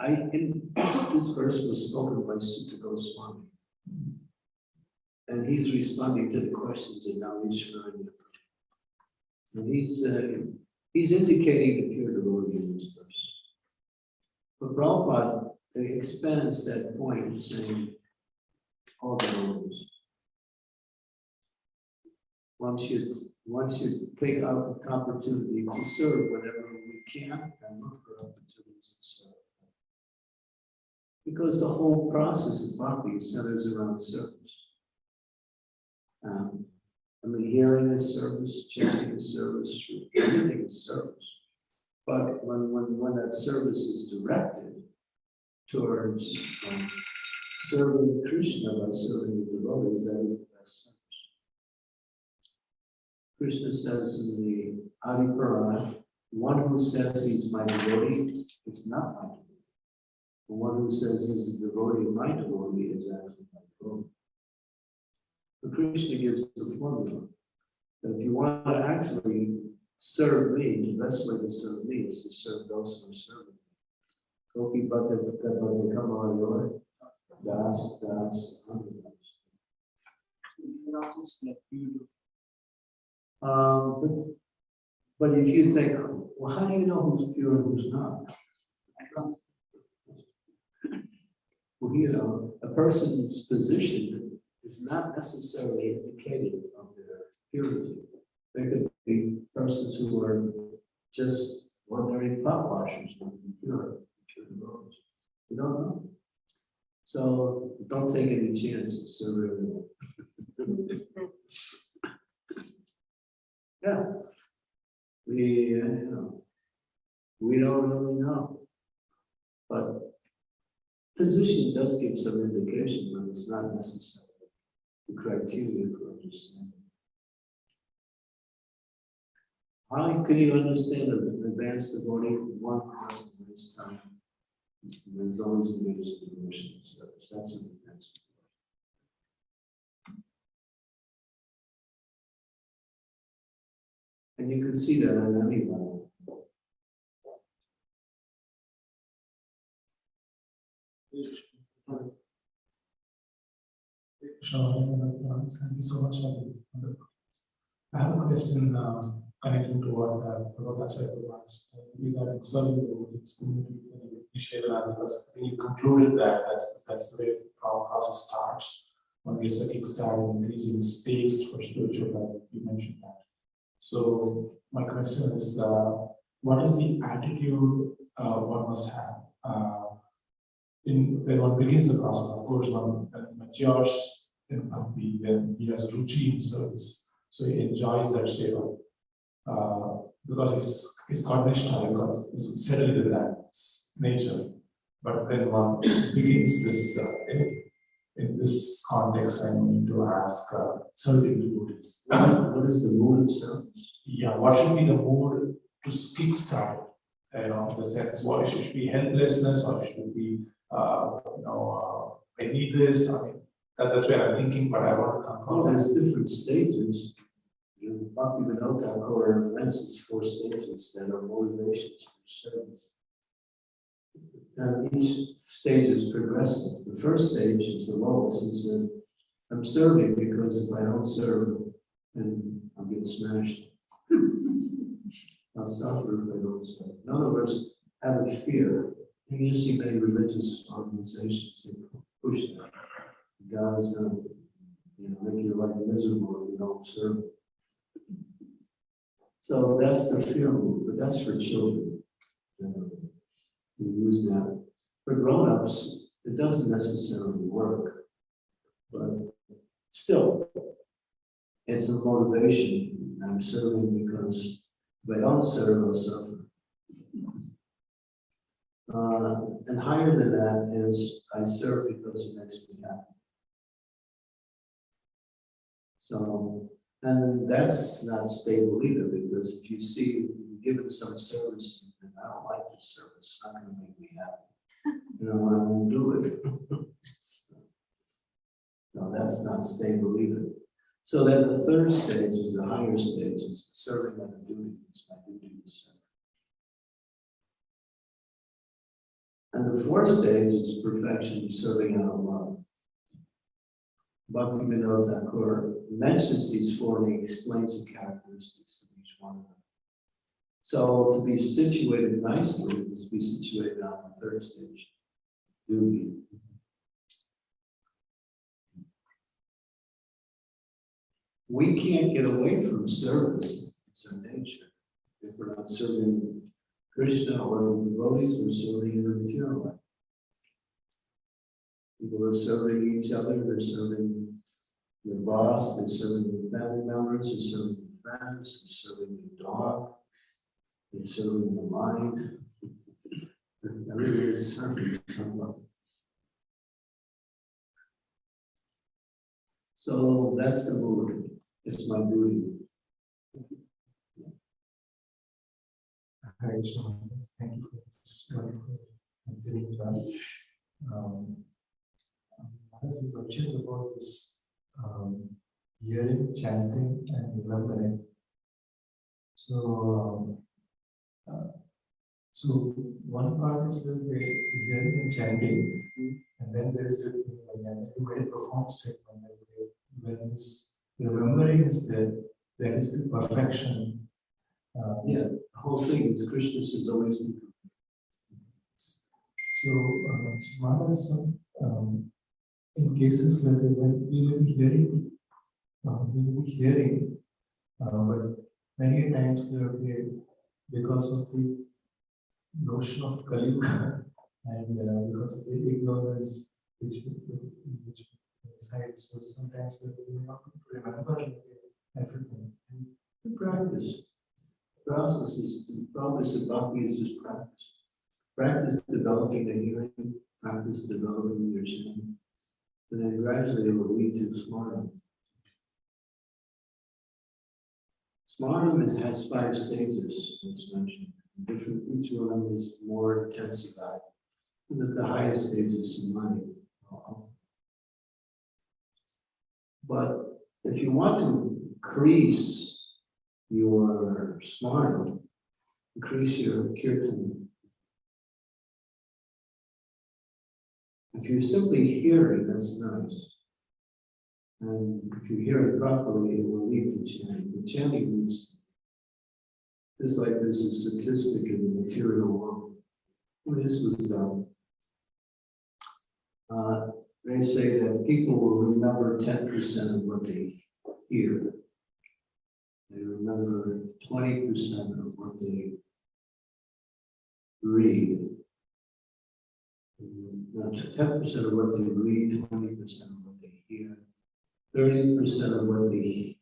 I, in, this, this verse was spoken by Suta Goswami. And he's responding to the questions of Naimisharanya. And he's, uh, he's indicating the pure devotee in this verse. But Prabhupada expands that point, saying, all devotees. One should, one should take out the opportunity to serve whenever we can and look for opportunities to serve. Because the whole process of bhakti centers around service. Um, I mean, hearing is service, chanting is service, everything is service. But when, when, when that service is directed towards um, serving Krishna by serving the devotees, that is. Krishna says in the Adi Purana, one who says he's my devotee is not my devotee. The one who says he's a devotee of my devotee is actually my devotee. But Krishna gives the formula. That if you want to actually serve me, the best way to serve me is to serve those who are serving me. Koki bhakta bhakta bhakta kama das das anuraj. Devotees like you do. Um, but, but if you think, well, how do you know who's pure and who's not? Well, you know, a person's position is not necessarily indicative of their purity. There could be persons who are just ordinary pot washers, not pure, pure. You don't know. So don't take any chances, so really. <laughs> Yeah. We, uh, you know, we don't really know. But position does give some indication, but it's not necessarily the criteria for understanding. How can you understand an advanced devotee? One person at this time. There's always engaged in devotional service. That's an advanced. And you can see that on any level. Sure, thank you so much. I have a question um, connecting to what uh, Prabhupada was regarding serving the Buddhist uh, uh, community when you initiated that, because you concluded that that's, that's the way our process starts. When we set kickstart and increasing space for spiritual life, you mentioned that. So my question is, uh, what is the attitude uh, one must have uh, in, when one begins the process, of course, one matures in bhakti, when he has in service, so he enjoys that seva. Uh, because Nishta, he's got, he's settled with that nature. But when one begins this, uh, in, this context, I need to ask uh, certain devotees. <coughs> What is the mood itself? Yeah, what should be the mood to kickstart? You know, the sense, what it should be helplessness or it should be, uh, you know, uh, I need this, I mean, that, that's where I'm thinking, but I want to Well, confirm. there's different stages. In Bhakti Vinod Thakur mentions four stages that are motivations for service. And each stage is progressive. The first stage is the lowest, is that I'm serving because if I don't serve, then I'll get smashed. I'll suffer if I don't serve. In other words, have a fear. And you see many religious organizations that push that. God is gonna you know, make your life miserable if you don't serve. So that's the fear move, but that's for children. We use that. For grown-ups, it doesn't necessarily work. But still, it's a motivation. I'm serving because if I don't serve, I'll suffer. Uh, and higher than that is I serve because it makes me happy. So, and that's not stable either, because if you see, you give it some service, you think, I don't service, not gonna make me happy. You know, I won't do it. No, that's not stable either. So then the third stage is the higher stage, is serving on a duty, it's my duty to serve. And the fourth stage is perfection, serving out of love. Bhakti Vinod Thakur mentions these four and he explains the characteristics of each one of them. So to be situated nicely is to be situated on the third stage. Duty. We can't get away from service, it's our nature. If we're not serving Krishna or devotees, we're serving in the material life. People are serving each other, they're serving their boss, they're serving their family members, they're serving friends, they're serving their dog, they're serving the mind. Everybody is someone. So that's the mood, it's my duty. Hi, John. Thank you for this wonderful activity class. Um, um, As you mentioned about this, um, hearing, chanting and remembering. So, um, uh, so one part is the hearing and chanting, and then there's the, made profound statement that when this remembering is there, that is the perfection. Uh, Yeah, the whole thing is Krishna is always. So, um, so one is, some, um, in cases where when we may be hearing, uh, we may be hearing, uh, but many times there be, because of the notion of Kali <laughs> and uh, because of the ignorance which, which inside, so sometimes we may not remember everything. good Practice. Process is, the process of bhakti is just practice. Practice developing the hearing, practice developing your chanting. And then gradually it will lead to smarana. Smarana is, has five stages, it's mentioned. Different, each one of them is more intensified. And at the highest stage is samadhi. But if you want to increase your smart, increase your kirtan. If you're simply hearing, that's nice. And if you hear it properly, it will lead to chanting. The chanting is just like there's a statistic in the material world. This was done, uh, they say that people will remember ten percent of what they hear. They remember twenty percent of what they read. Ten percent of what they read, twenty percent of what they hear, thirty percent of what they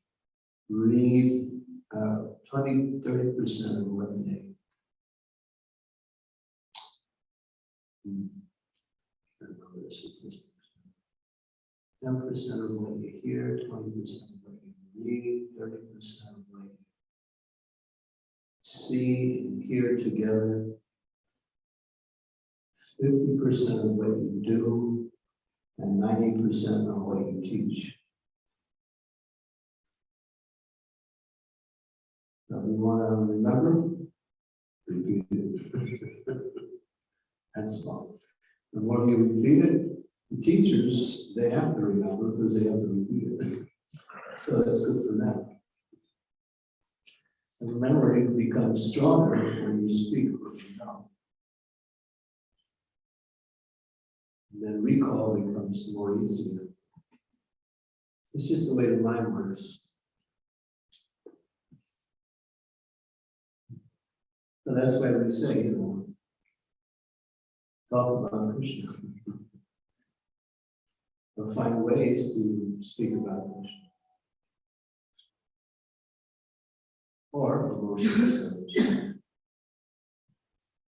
read, uh, 20, 30 percent of what they. Ten percent of what you hear, twenty percent of what you read, thirty percent of what you see and hear together. Fifty percent of what you do, and ninety percent of what you teach. Want to remember? Repeat <laughs> it. That's all. The more you repeat it, the teachers, they have to remember because they have to repeat it. <laughs> So that's good for them. And memory becomes stronger when you speak what you know. And then recall becomes more easier. It's just the way the mind works. So that's why we say, you know, talk about Krishna. Or find ways to speak about Krishna. Or emotions.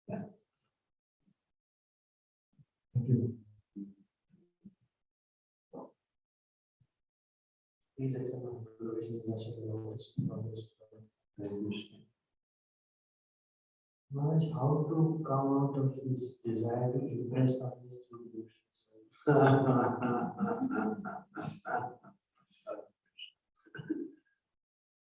Thank you. Please accept my. Maharaj, how to come out of this desire to impress others through devotional <laughs> service?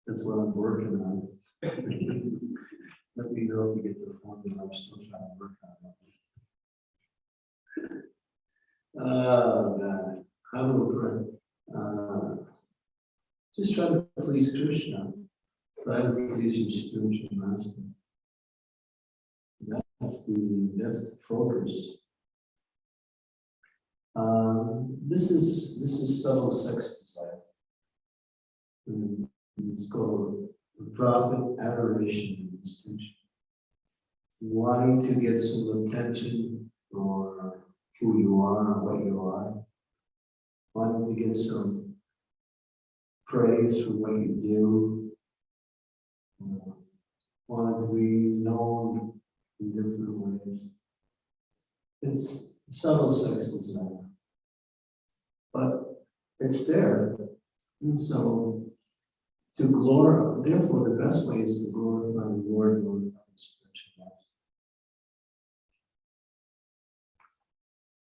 That's what I'm working on. Let me know if you get the formula, I'm still trying to work on it. Oh, God, how to pray? Uh, Just try to please Krishna, try to please your spiritual master. That's the, that's the focus. Um, this is, this is subtle sex desire. And It's called profit, adoration, and distinction. Wanting to get some attention for who you are what you are. Wanting to get some praise for what you do. Uh, Wanting to be known in different ways. It's subtle sex desire. But it's there. And so to glorify, therefore, the best way is to glorify the Lord, glorify the spiritual life.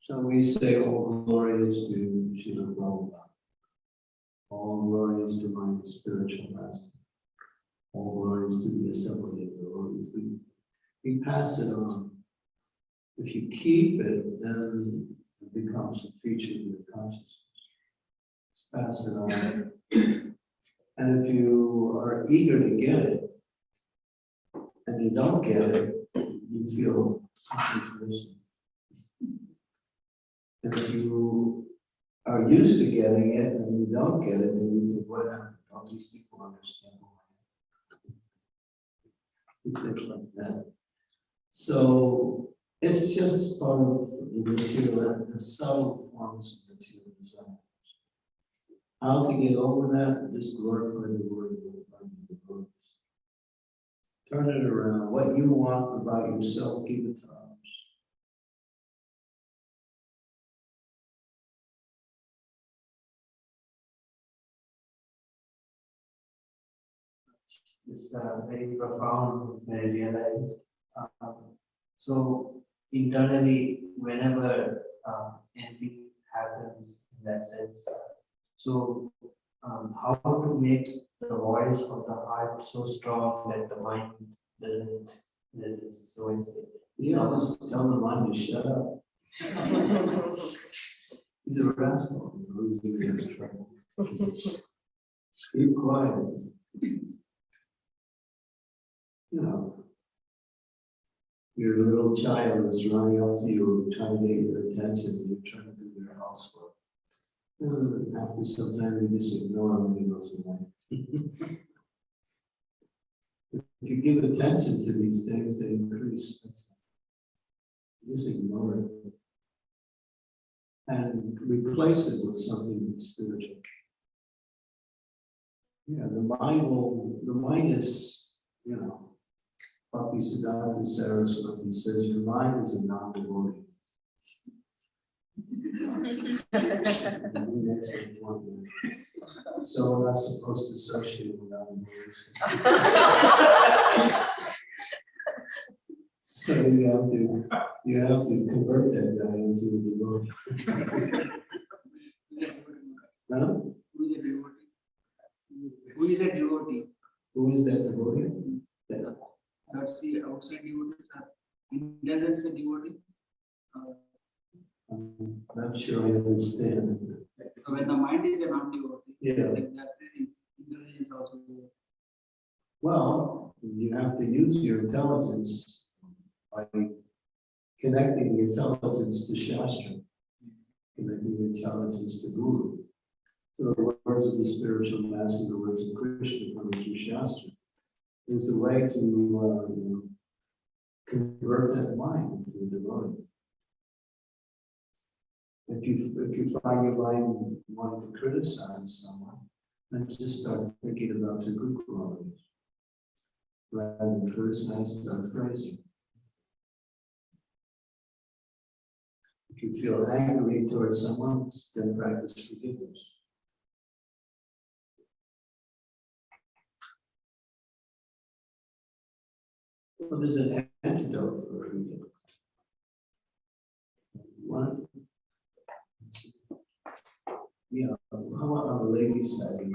So we say, all glory is to Srila Prabhupada. All glory is to my spiritual master. All glory is to the assembly of the Lord. We pass it on. If you keep it, then it becomes a feature of your consciousness. Just pass it on. And if you are eager to get it, and you don't get it, you feel something's missing. If you are used to getting it and you don't get it, then you think, what happened? All these people understand why. You think like that. So it's just part of the material, and the subtle forms of material design. How to get over that, just glorify the word, glorify the word. Turn it around, what you want about yourself, give it to others. It's uh, very profound, realized. Um, So internally, whenever uh, anything happens in that sense, so um, how to make the voice of the heart so strong that the mind doesn't resist. So it's You don't just tell the mind to shut up. <laughs> He's a rascal. he knows he's in trouble. Keep quiet. You know. Your little child is running up to you, trying to get your attention, and you're trying to do their housework. Hmm, and after some time, you just ignore them and he goes away. If you give attention to these things, they increase. Just ignore it. and replace it with something spiritual. Yeah, the mind will, the mind is, you know, Bhakti Siddhanta Saraswati says your mind is a <laughs> non-devotee. That's the point. So we're not supposed to associate with non-devotees. So you have to, you have to convert that guy into a devotee. Huh? Who is a devotee? Who is a devotee? Who is that devotee? That- hmm. That's the outside devotees are, Indian is a devotee. Uh, I'm not sure I understand. So when the mind is a non-devotee, Yeah, like that, intelligence also. well, you have to use your intelligence by connecting your intelligence to Shastra. Connecting your intelligence to Guru. So the words of the spiritual master, the words of Krishna coming through Shastra. Is a way to, uh, convert that mind into devotee. If you, if you find your mind wanting to criticize someone, then just start thinking about the good qualities. Rather than criticize, start praising. If you feel angry towards someone, then practice forgiveness. Well, there's an antidote for. One. Yeah, how about on the ladies' side?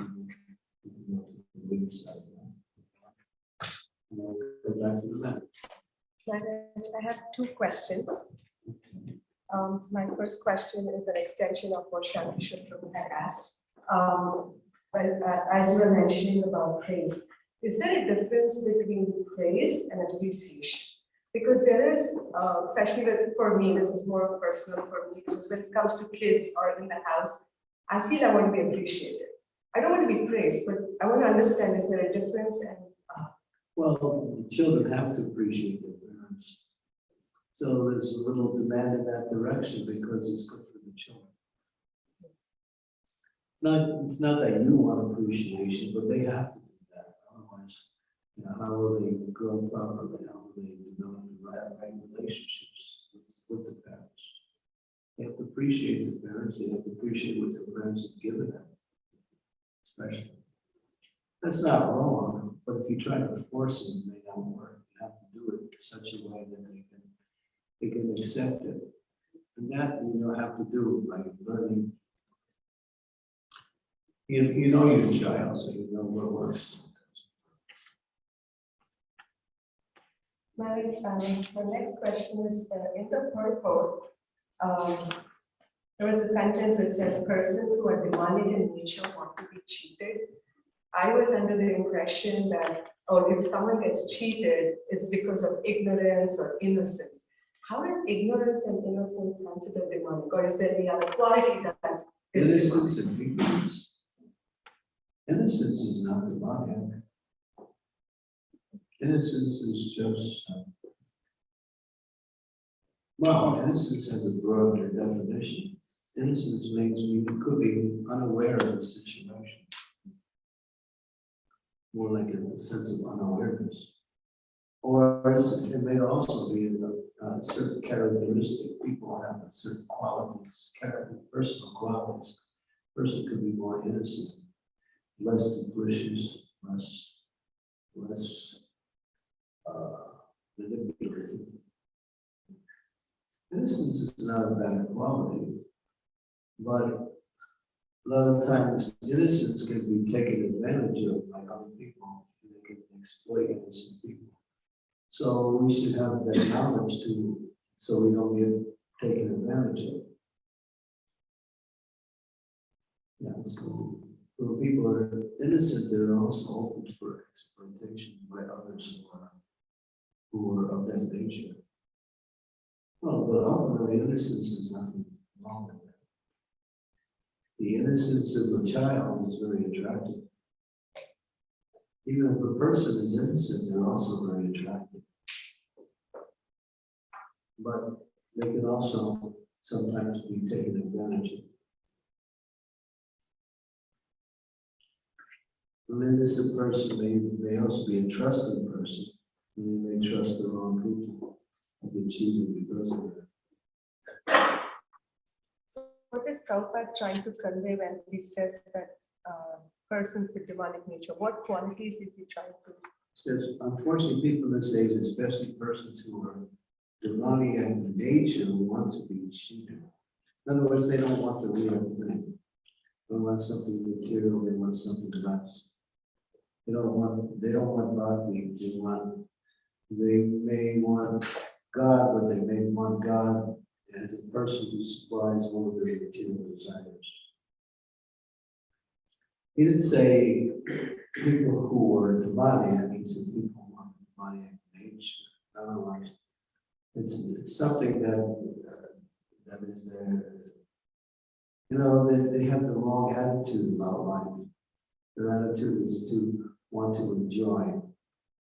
Ladies' side. Back the. I have two questions. Um, My first question is an extension of what Shanti Prabhu had asked. Um, But uh, as you were mentioning about praise, is there a difference between praise and appreciation? Because there is, uh, especially with- for me, this is more personal for me, because when it comes to kids or in the house, I feel I want to be appreciated. I don't want to be praised, but I want to understand, is there a difference? And uh, Well, children have to appreciate their parents. So there's a little demand in that direction because it's good for the children. Not, it's not that you want appreciation, but they have to do that, otherwise, you know, how will they grow properly, how will they develop the right, right relationships with, with the parents? They have to appreciate the parents, they have to appreciate what their parents have given them. Especially. That's not wrong, but if you try to force it, they don't work. You have to do it in such a way that they can, they can accept it. And that you don't have to do by learning. You, you know your child, so you know what works. My, um, the next question is, uh, in the purport, um, there was a sentence that says persons who are demanding in nature want to be cheated. I was under the impression that, oh, if someone gets cheated, it's because of ignorance or innocence. How is ignorance and innocence considered demonic, or is there any other quality that is demonic? Innocence and ignorance. Innocence is not demonic. Innocence is just. uh, Well, innocence has a broader definition. Innocence means you could be unaware of a situation. More like a sense of unawareness. Or it may also be a, a certain characteristic, people have certain qualities, character, personal qualities. Person could be more innocent, less capricious, less, less, uh, manipulative. Innocence is not a bad quality, but a lot of times innocence can be taken advantage of by other people, and they can exploit innocent people. So we should have that knowledge to, so we don't get taken advantage of. Yeah, so when people are innocent, they're also open for exploitation by others who are, who are of that nature. Well, but ultimately innocence is nothing wrong with that. The innocence of a child is very attractive. Even if a person is innocent, they're also very attractive. But they can also sometimes be taken advantage of. And then this a person may, may also be a trusting person, and they may trust the wrong people, be cheated because of that. What is Prabhupada trying to convey when he says that uh, persons with demonic nature, what qualities is he trying to? Says, unfortunately, people this age, especially persons who are demonic in nature, want to be cheated. In other words, they don't want the real thing. They want something material, they want something less. They don't want, they don't want bhakti, they want, they may want God, but they may want God as a person who supplies all of their material desires. He didn't say people who are demoniac, he said people who are demoniac nature. In other words, it's, it's something that, uh, that is there. You know, they, they have the wrong attitude about life. Their attitude is to want to enjoy.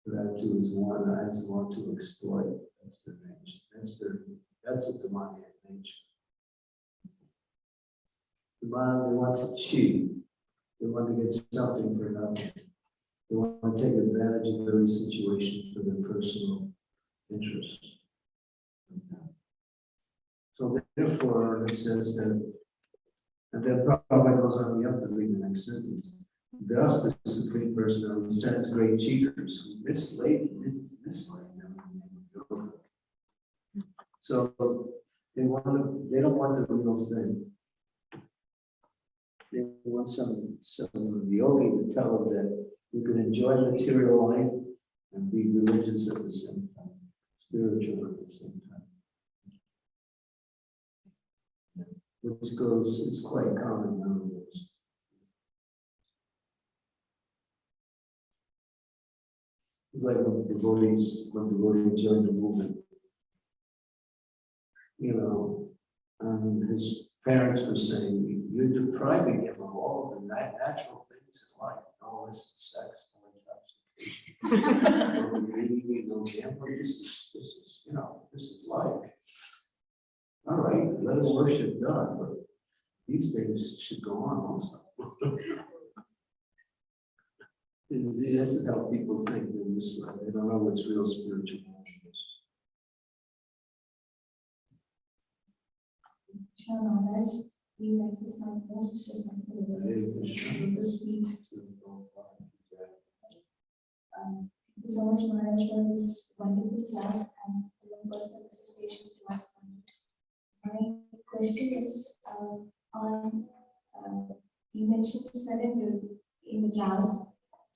Their attitude is one, is want to exploit. That's their nature. That's their, that's the demoniac nature. Demonic, they want to cheat. They want to get something for nothing. They want to take advantage of every situation for their personal interest. So therefore, it says that, and then Prabhupada goes on, you have to read the next sentence. Thus, the supreme personality sends great cheaters who mislay, mis- mislay them. So they want to, they don't want the real thing. They want some, some yogi to tell them that you can enjoy material life and be religious at the same time, spiritual at the same time. Which goes, it's quite common nowadays. It's like when devotees, when devotees join the movement. You know, and his parents were saying, you're depriving him of all the natural things in life, all this sex, all intoxication. <laughs> This is, this is, you know, this is life. All right, let him worship God, but these things should go on also. <laughs> And see, this is how people think, in this, life. they don't know what's real spiritual. Maharaj, please accept my most respectful request to speak. Um, Thank you so much, Maharaj, for this wonderful class and your personal association to us. My question is, uh, on, uh, you mentioned surrender in the class.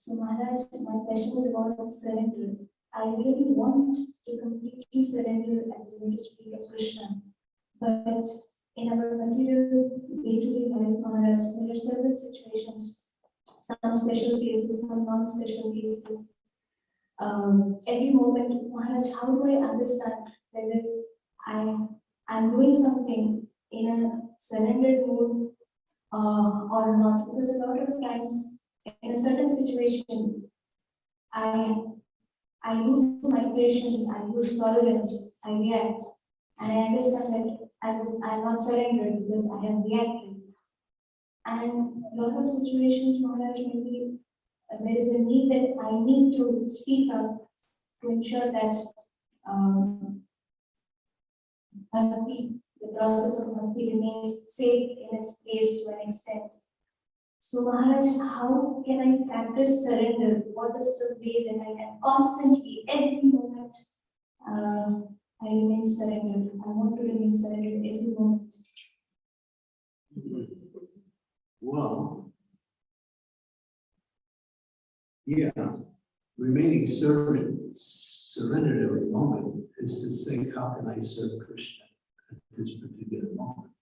So Maharaj, my question is about surrender. I really want to completely surrender and the speak of Krishna. But in our material day-to-day life, Maharaj, there are several situations, some special cases, some non-special cases. Um, every moment, Maharaj, how do I understand whether I am doing something in a surrendered mood uh, or not? Because a lot of times, in a certain situation, I I lose my patience, I lose tolerance, I react, and I understand that I was, I am not surrendered because I have reacted. And a lot of situations, Maharaj, maybe uh, there is a need that I need to speak up to ensure that um, the process of bhakti remains safe in its place to an extent. So Maharaj, how can I practice surrender? What is the way that I can constantly, every moment, uh, I remain surrendered. I want to remain surrendered every moment. Well. Yeah, remaining servant, surrendered every moment is to think, how can I serve Krishna at this particular moment?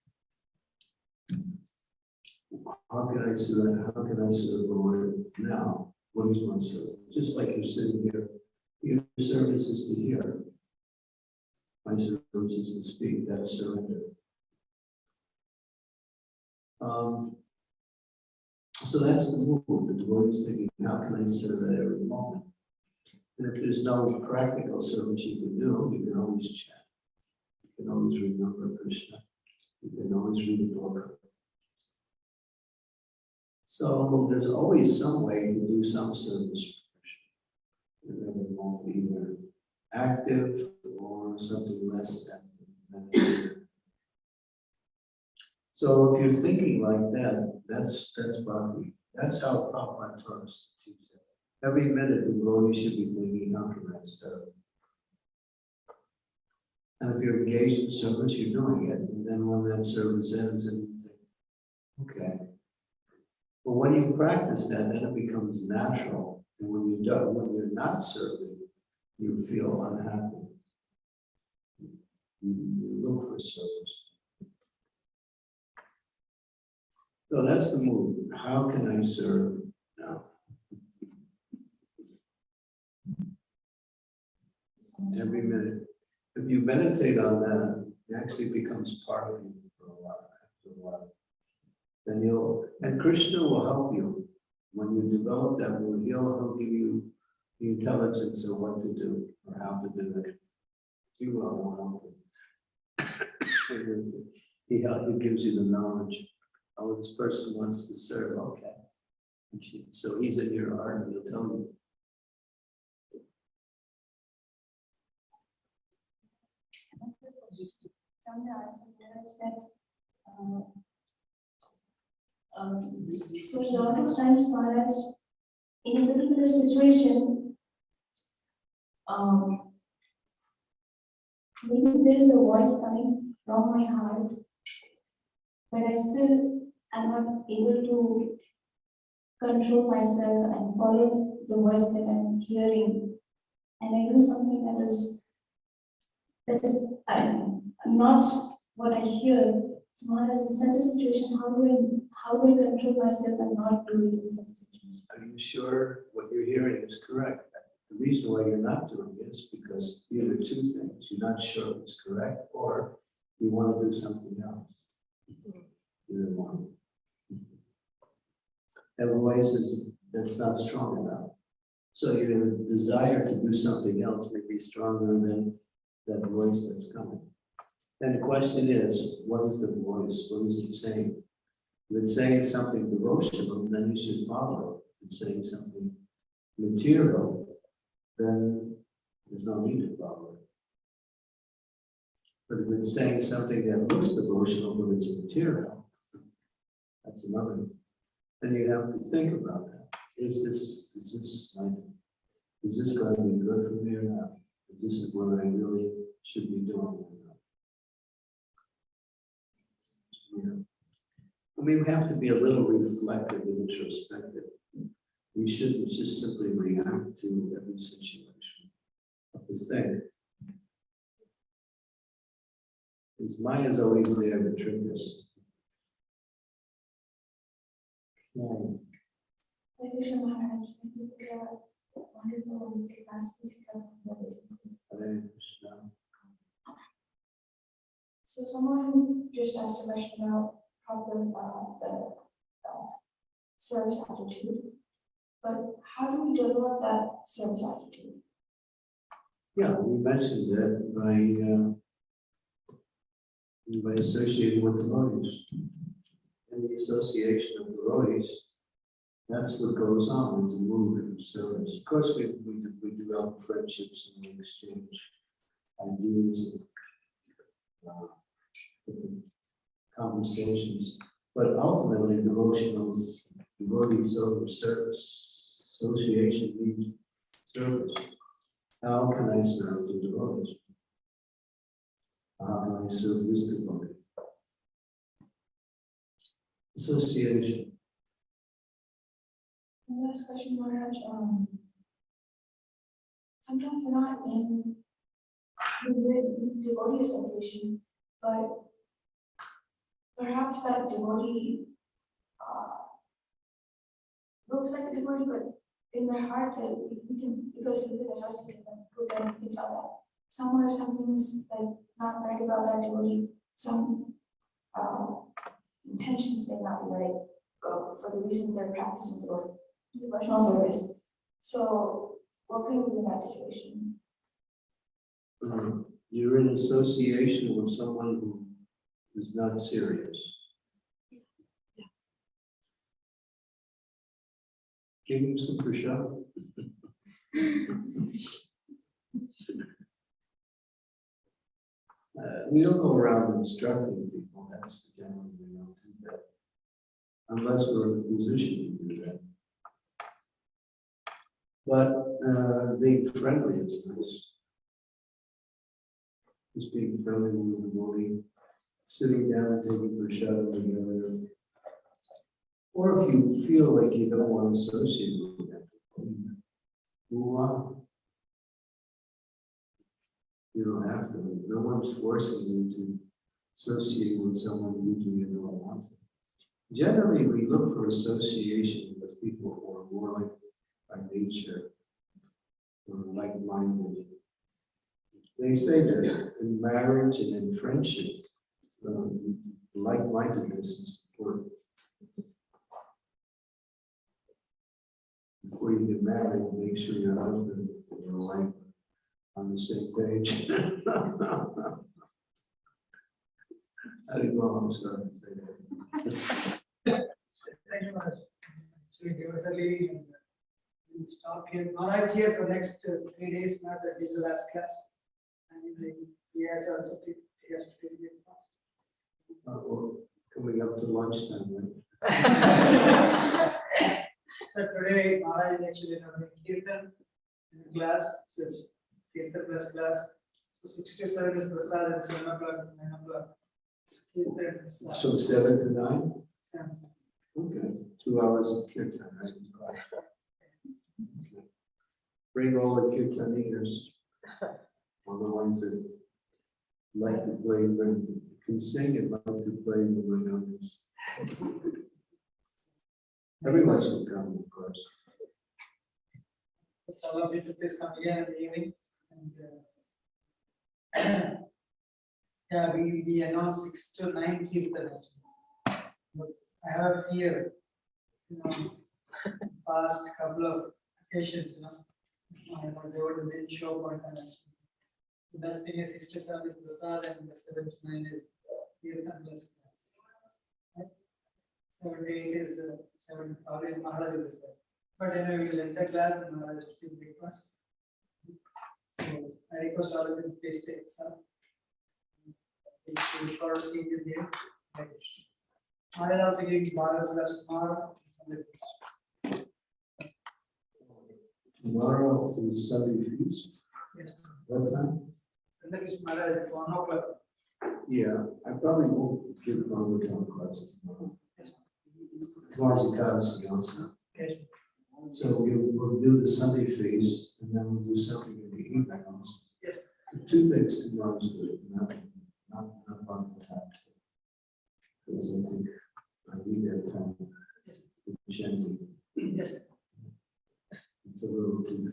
How can I serve, how can I serve the Lord now? What is my service? Just like you're sitting here, your service is to hear. My service is to speak, that's surrender. Um, so that's the move, the devotee is thinking, how can I serve at every moment? And if there's no practical service you can do, you can always chant. You can always remember Krishna. You can always read a book. So um, there's always some way to do some service. Be either active or something less active. So if you're thinking like that, that's, that's Bhakti. That's how Prabhupada taught us. to teach. Every minute, the devotee should be thinking how can I serve. And if you're engaged in service, you're doing it, and then when that service ends, and you think, okay. But when you practice that, then it becomes natural, and when you do, when you're not serving, you feel unhappy. You look for service. So that's the move. How can I serve now? Every minute. If you meditate on that, it actually becomes part of you for a while, after a while. Then you'll, and Krishna will help you. When you develop that, will he'll, he'll give you the intelligence of what to do or how to do it. He will help you. He, he gives you the knowledge. Oh, this person wants to serve, okay. So he's in your heart and he'll tell you. Just that, um, so a lot of times, Maharaj, in a particular situation, um, maybe there is a voice coming from my heart, but I still am not able to control myself and follow the voice that I'm hearing. And I do something that is, that is, um, not what I hear. So Maharaj, in such a situation, how do I, how do I control myself and not do it in such a situation? Are you sure what you're hearing is correct? The reason why you're not doing it is because either two things, you're not sure it's correct, or you want to do something else. Either one. Is, that's not strong enough. So your desire to do something else may be stronger than that voice that's coming. And the question is, what is the voice? What is it saying? If it's saying something devotional, then you should follow it. If it's saying something material, then there's no need to follow it. But if it's saying something that looks devotional, but it's material, that's another. And you have to think about that. Is this, is this like, is this going to be good for me or not? Is this what I really should be doing or not? Yeah. I mean, we have to be a little reflective and introspective. We shouldn't just simply react to every situation. Have to think. Because Maya is always there to trick us. Okay. Thank you so much. Thank you for the wonderful of the. So someone just asked a question about proper, uh, the, uh, service attitude. But how do we develop that service attitude? Yeah, we mentioned that by, uh, by associating with the devotees. And the association of the devotees, that's what goes on, it's a movement of service. Of course, we, we, we develop friendships and we exchange ideas and uh, conversations. But ultimately, devotional, devotee service, association means service. How can I serve the devotees? How can I serve this devotee? Association. And last question, Maharaj, um. Sometimes we're not in the devotee association, but perhaps that devotee, uh, looks like a devotee, but in their heart, that we we can, because we've been associated with them, we can tell that somewhere something's like not right about that devotee, some, uh, intentions may not be right, uh, for the reason they're practicing devotee devotional service. So what can we do in that situation? Um, You're in association with someone who is not serious. Give him some pressure. <laughs> Uh, we don't go around instructing people, that's generally, we don't do that. Unless we're in a position to do that. But, uh, being friendly is nice. Just being friendly with the morning, sitting down, and taking a shot together. Or if you feel like you don't want to associate with them, move on. You don't have to, no one's forcing you to associate with someone usually you don't want to. Generally, we look for association with people who are more like by nature. Or like-minded. They say that in marriage and in friendship, um, like-mindedness is important. Before you get married, make sure your husband and your wife on the same page. <laughs> I didn't know I'm starting to say that. Thank you, Maharaj. So we was a leaving and we'll stop here. Maharaj here for next uh, three days, not that this is the last class. And he- has also, he has to take Uh, well, Coming up to lunchtime, right? <laughs> So today, Maharaj is actually having kirtan in class, so it's kirtan plus class. So six to seven is prasad and seven o'clock, nine o'clock. is Kirtan, prasad. So seven to nine? Seven. Okay, two hours of kirtan, right? Okay. Bring all the kirtaners. All the ones that like to play, but can sing and like to play with the numbers. Everyone should come, of course. Of you to please come again in the evening. and, uh, Yeah, we, we announced six to nine kirtan. But I have a fear, you know, <laughs> past couple of occasions, you know. My my devotee didn't show up on time. The best thing is six to seven is prasad and the seven to nine is kirtan plus. class. Right? Seven to eight is uh, seven, probably Maharaj will say. But anyway, we will end the class and Maharaj will give breakfast. So I request all of you to please take some. We should for seeing you here. Maharaj also giving Bharat class tomorrow. Tomorrow is Sunday feast. Yes. What time? And then is Maharaj at one o'clock. Yeah, I probably won't give it on the town class tomorrow. Yes. Tomorrow's the Cubs, also. Yes. So we'll, we'll do the Sunday feast and then we'll do something in the evening. Yes. Two things tomorrow's good, not, not, not on the top. Because I think I need that time. Yes. it's a little too.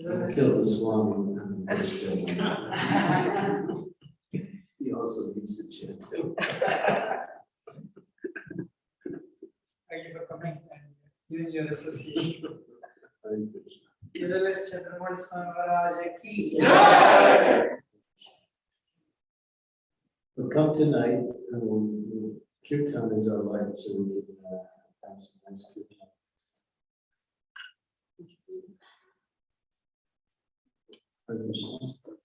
Is that right? Kill the Swami. and the first day. He also needs to chant. too. Thank you for coming and giving your association. Hare Krishna. Israel's Chandramouli Swami Maharaj ki. But come tonight, and we'll, we'll- kirtan is our life, so we can, uh, have some nice kirtan. Hare Krishna.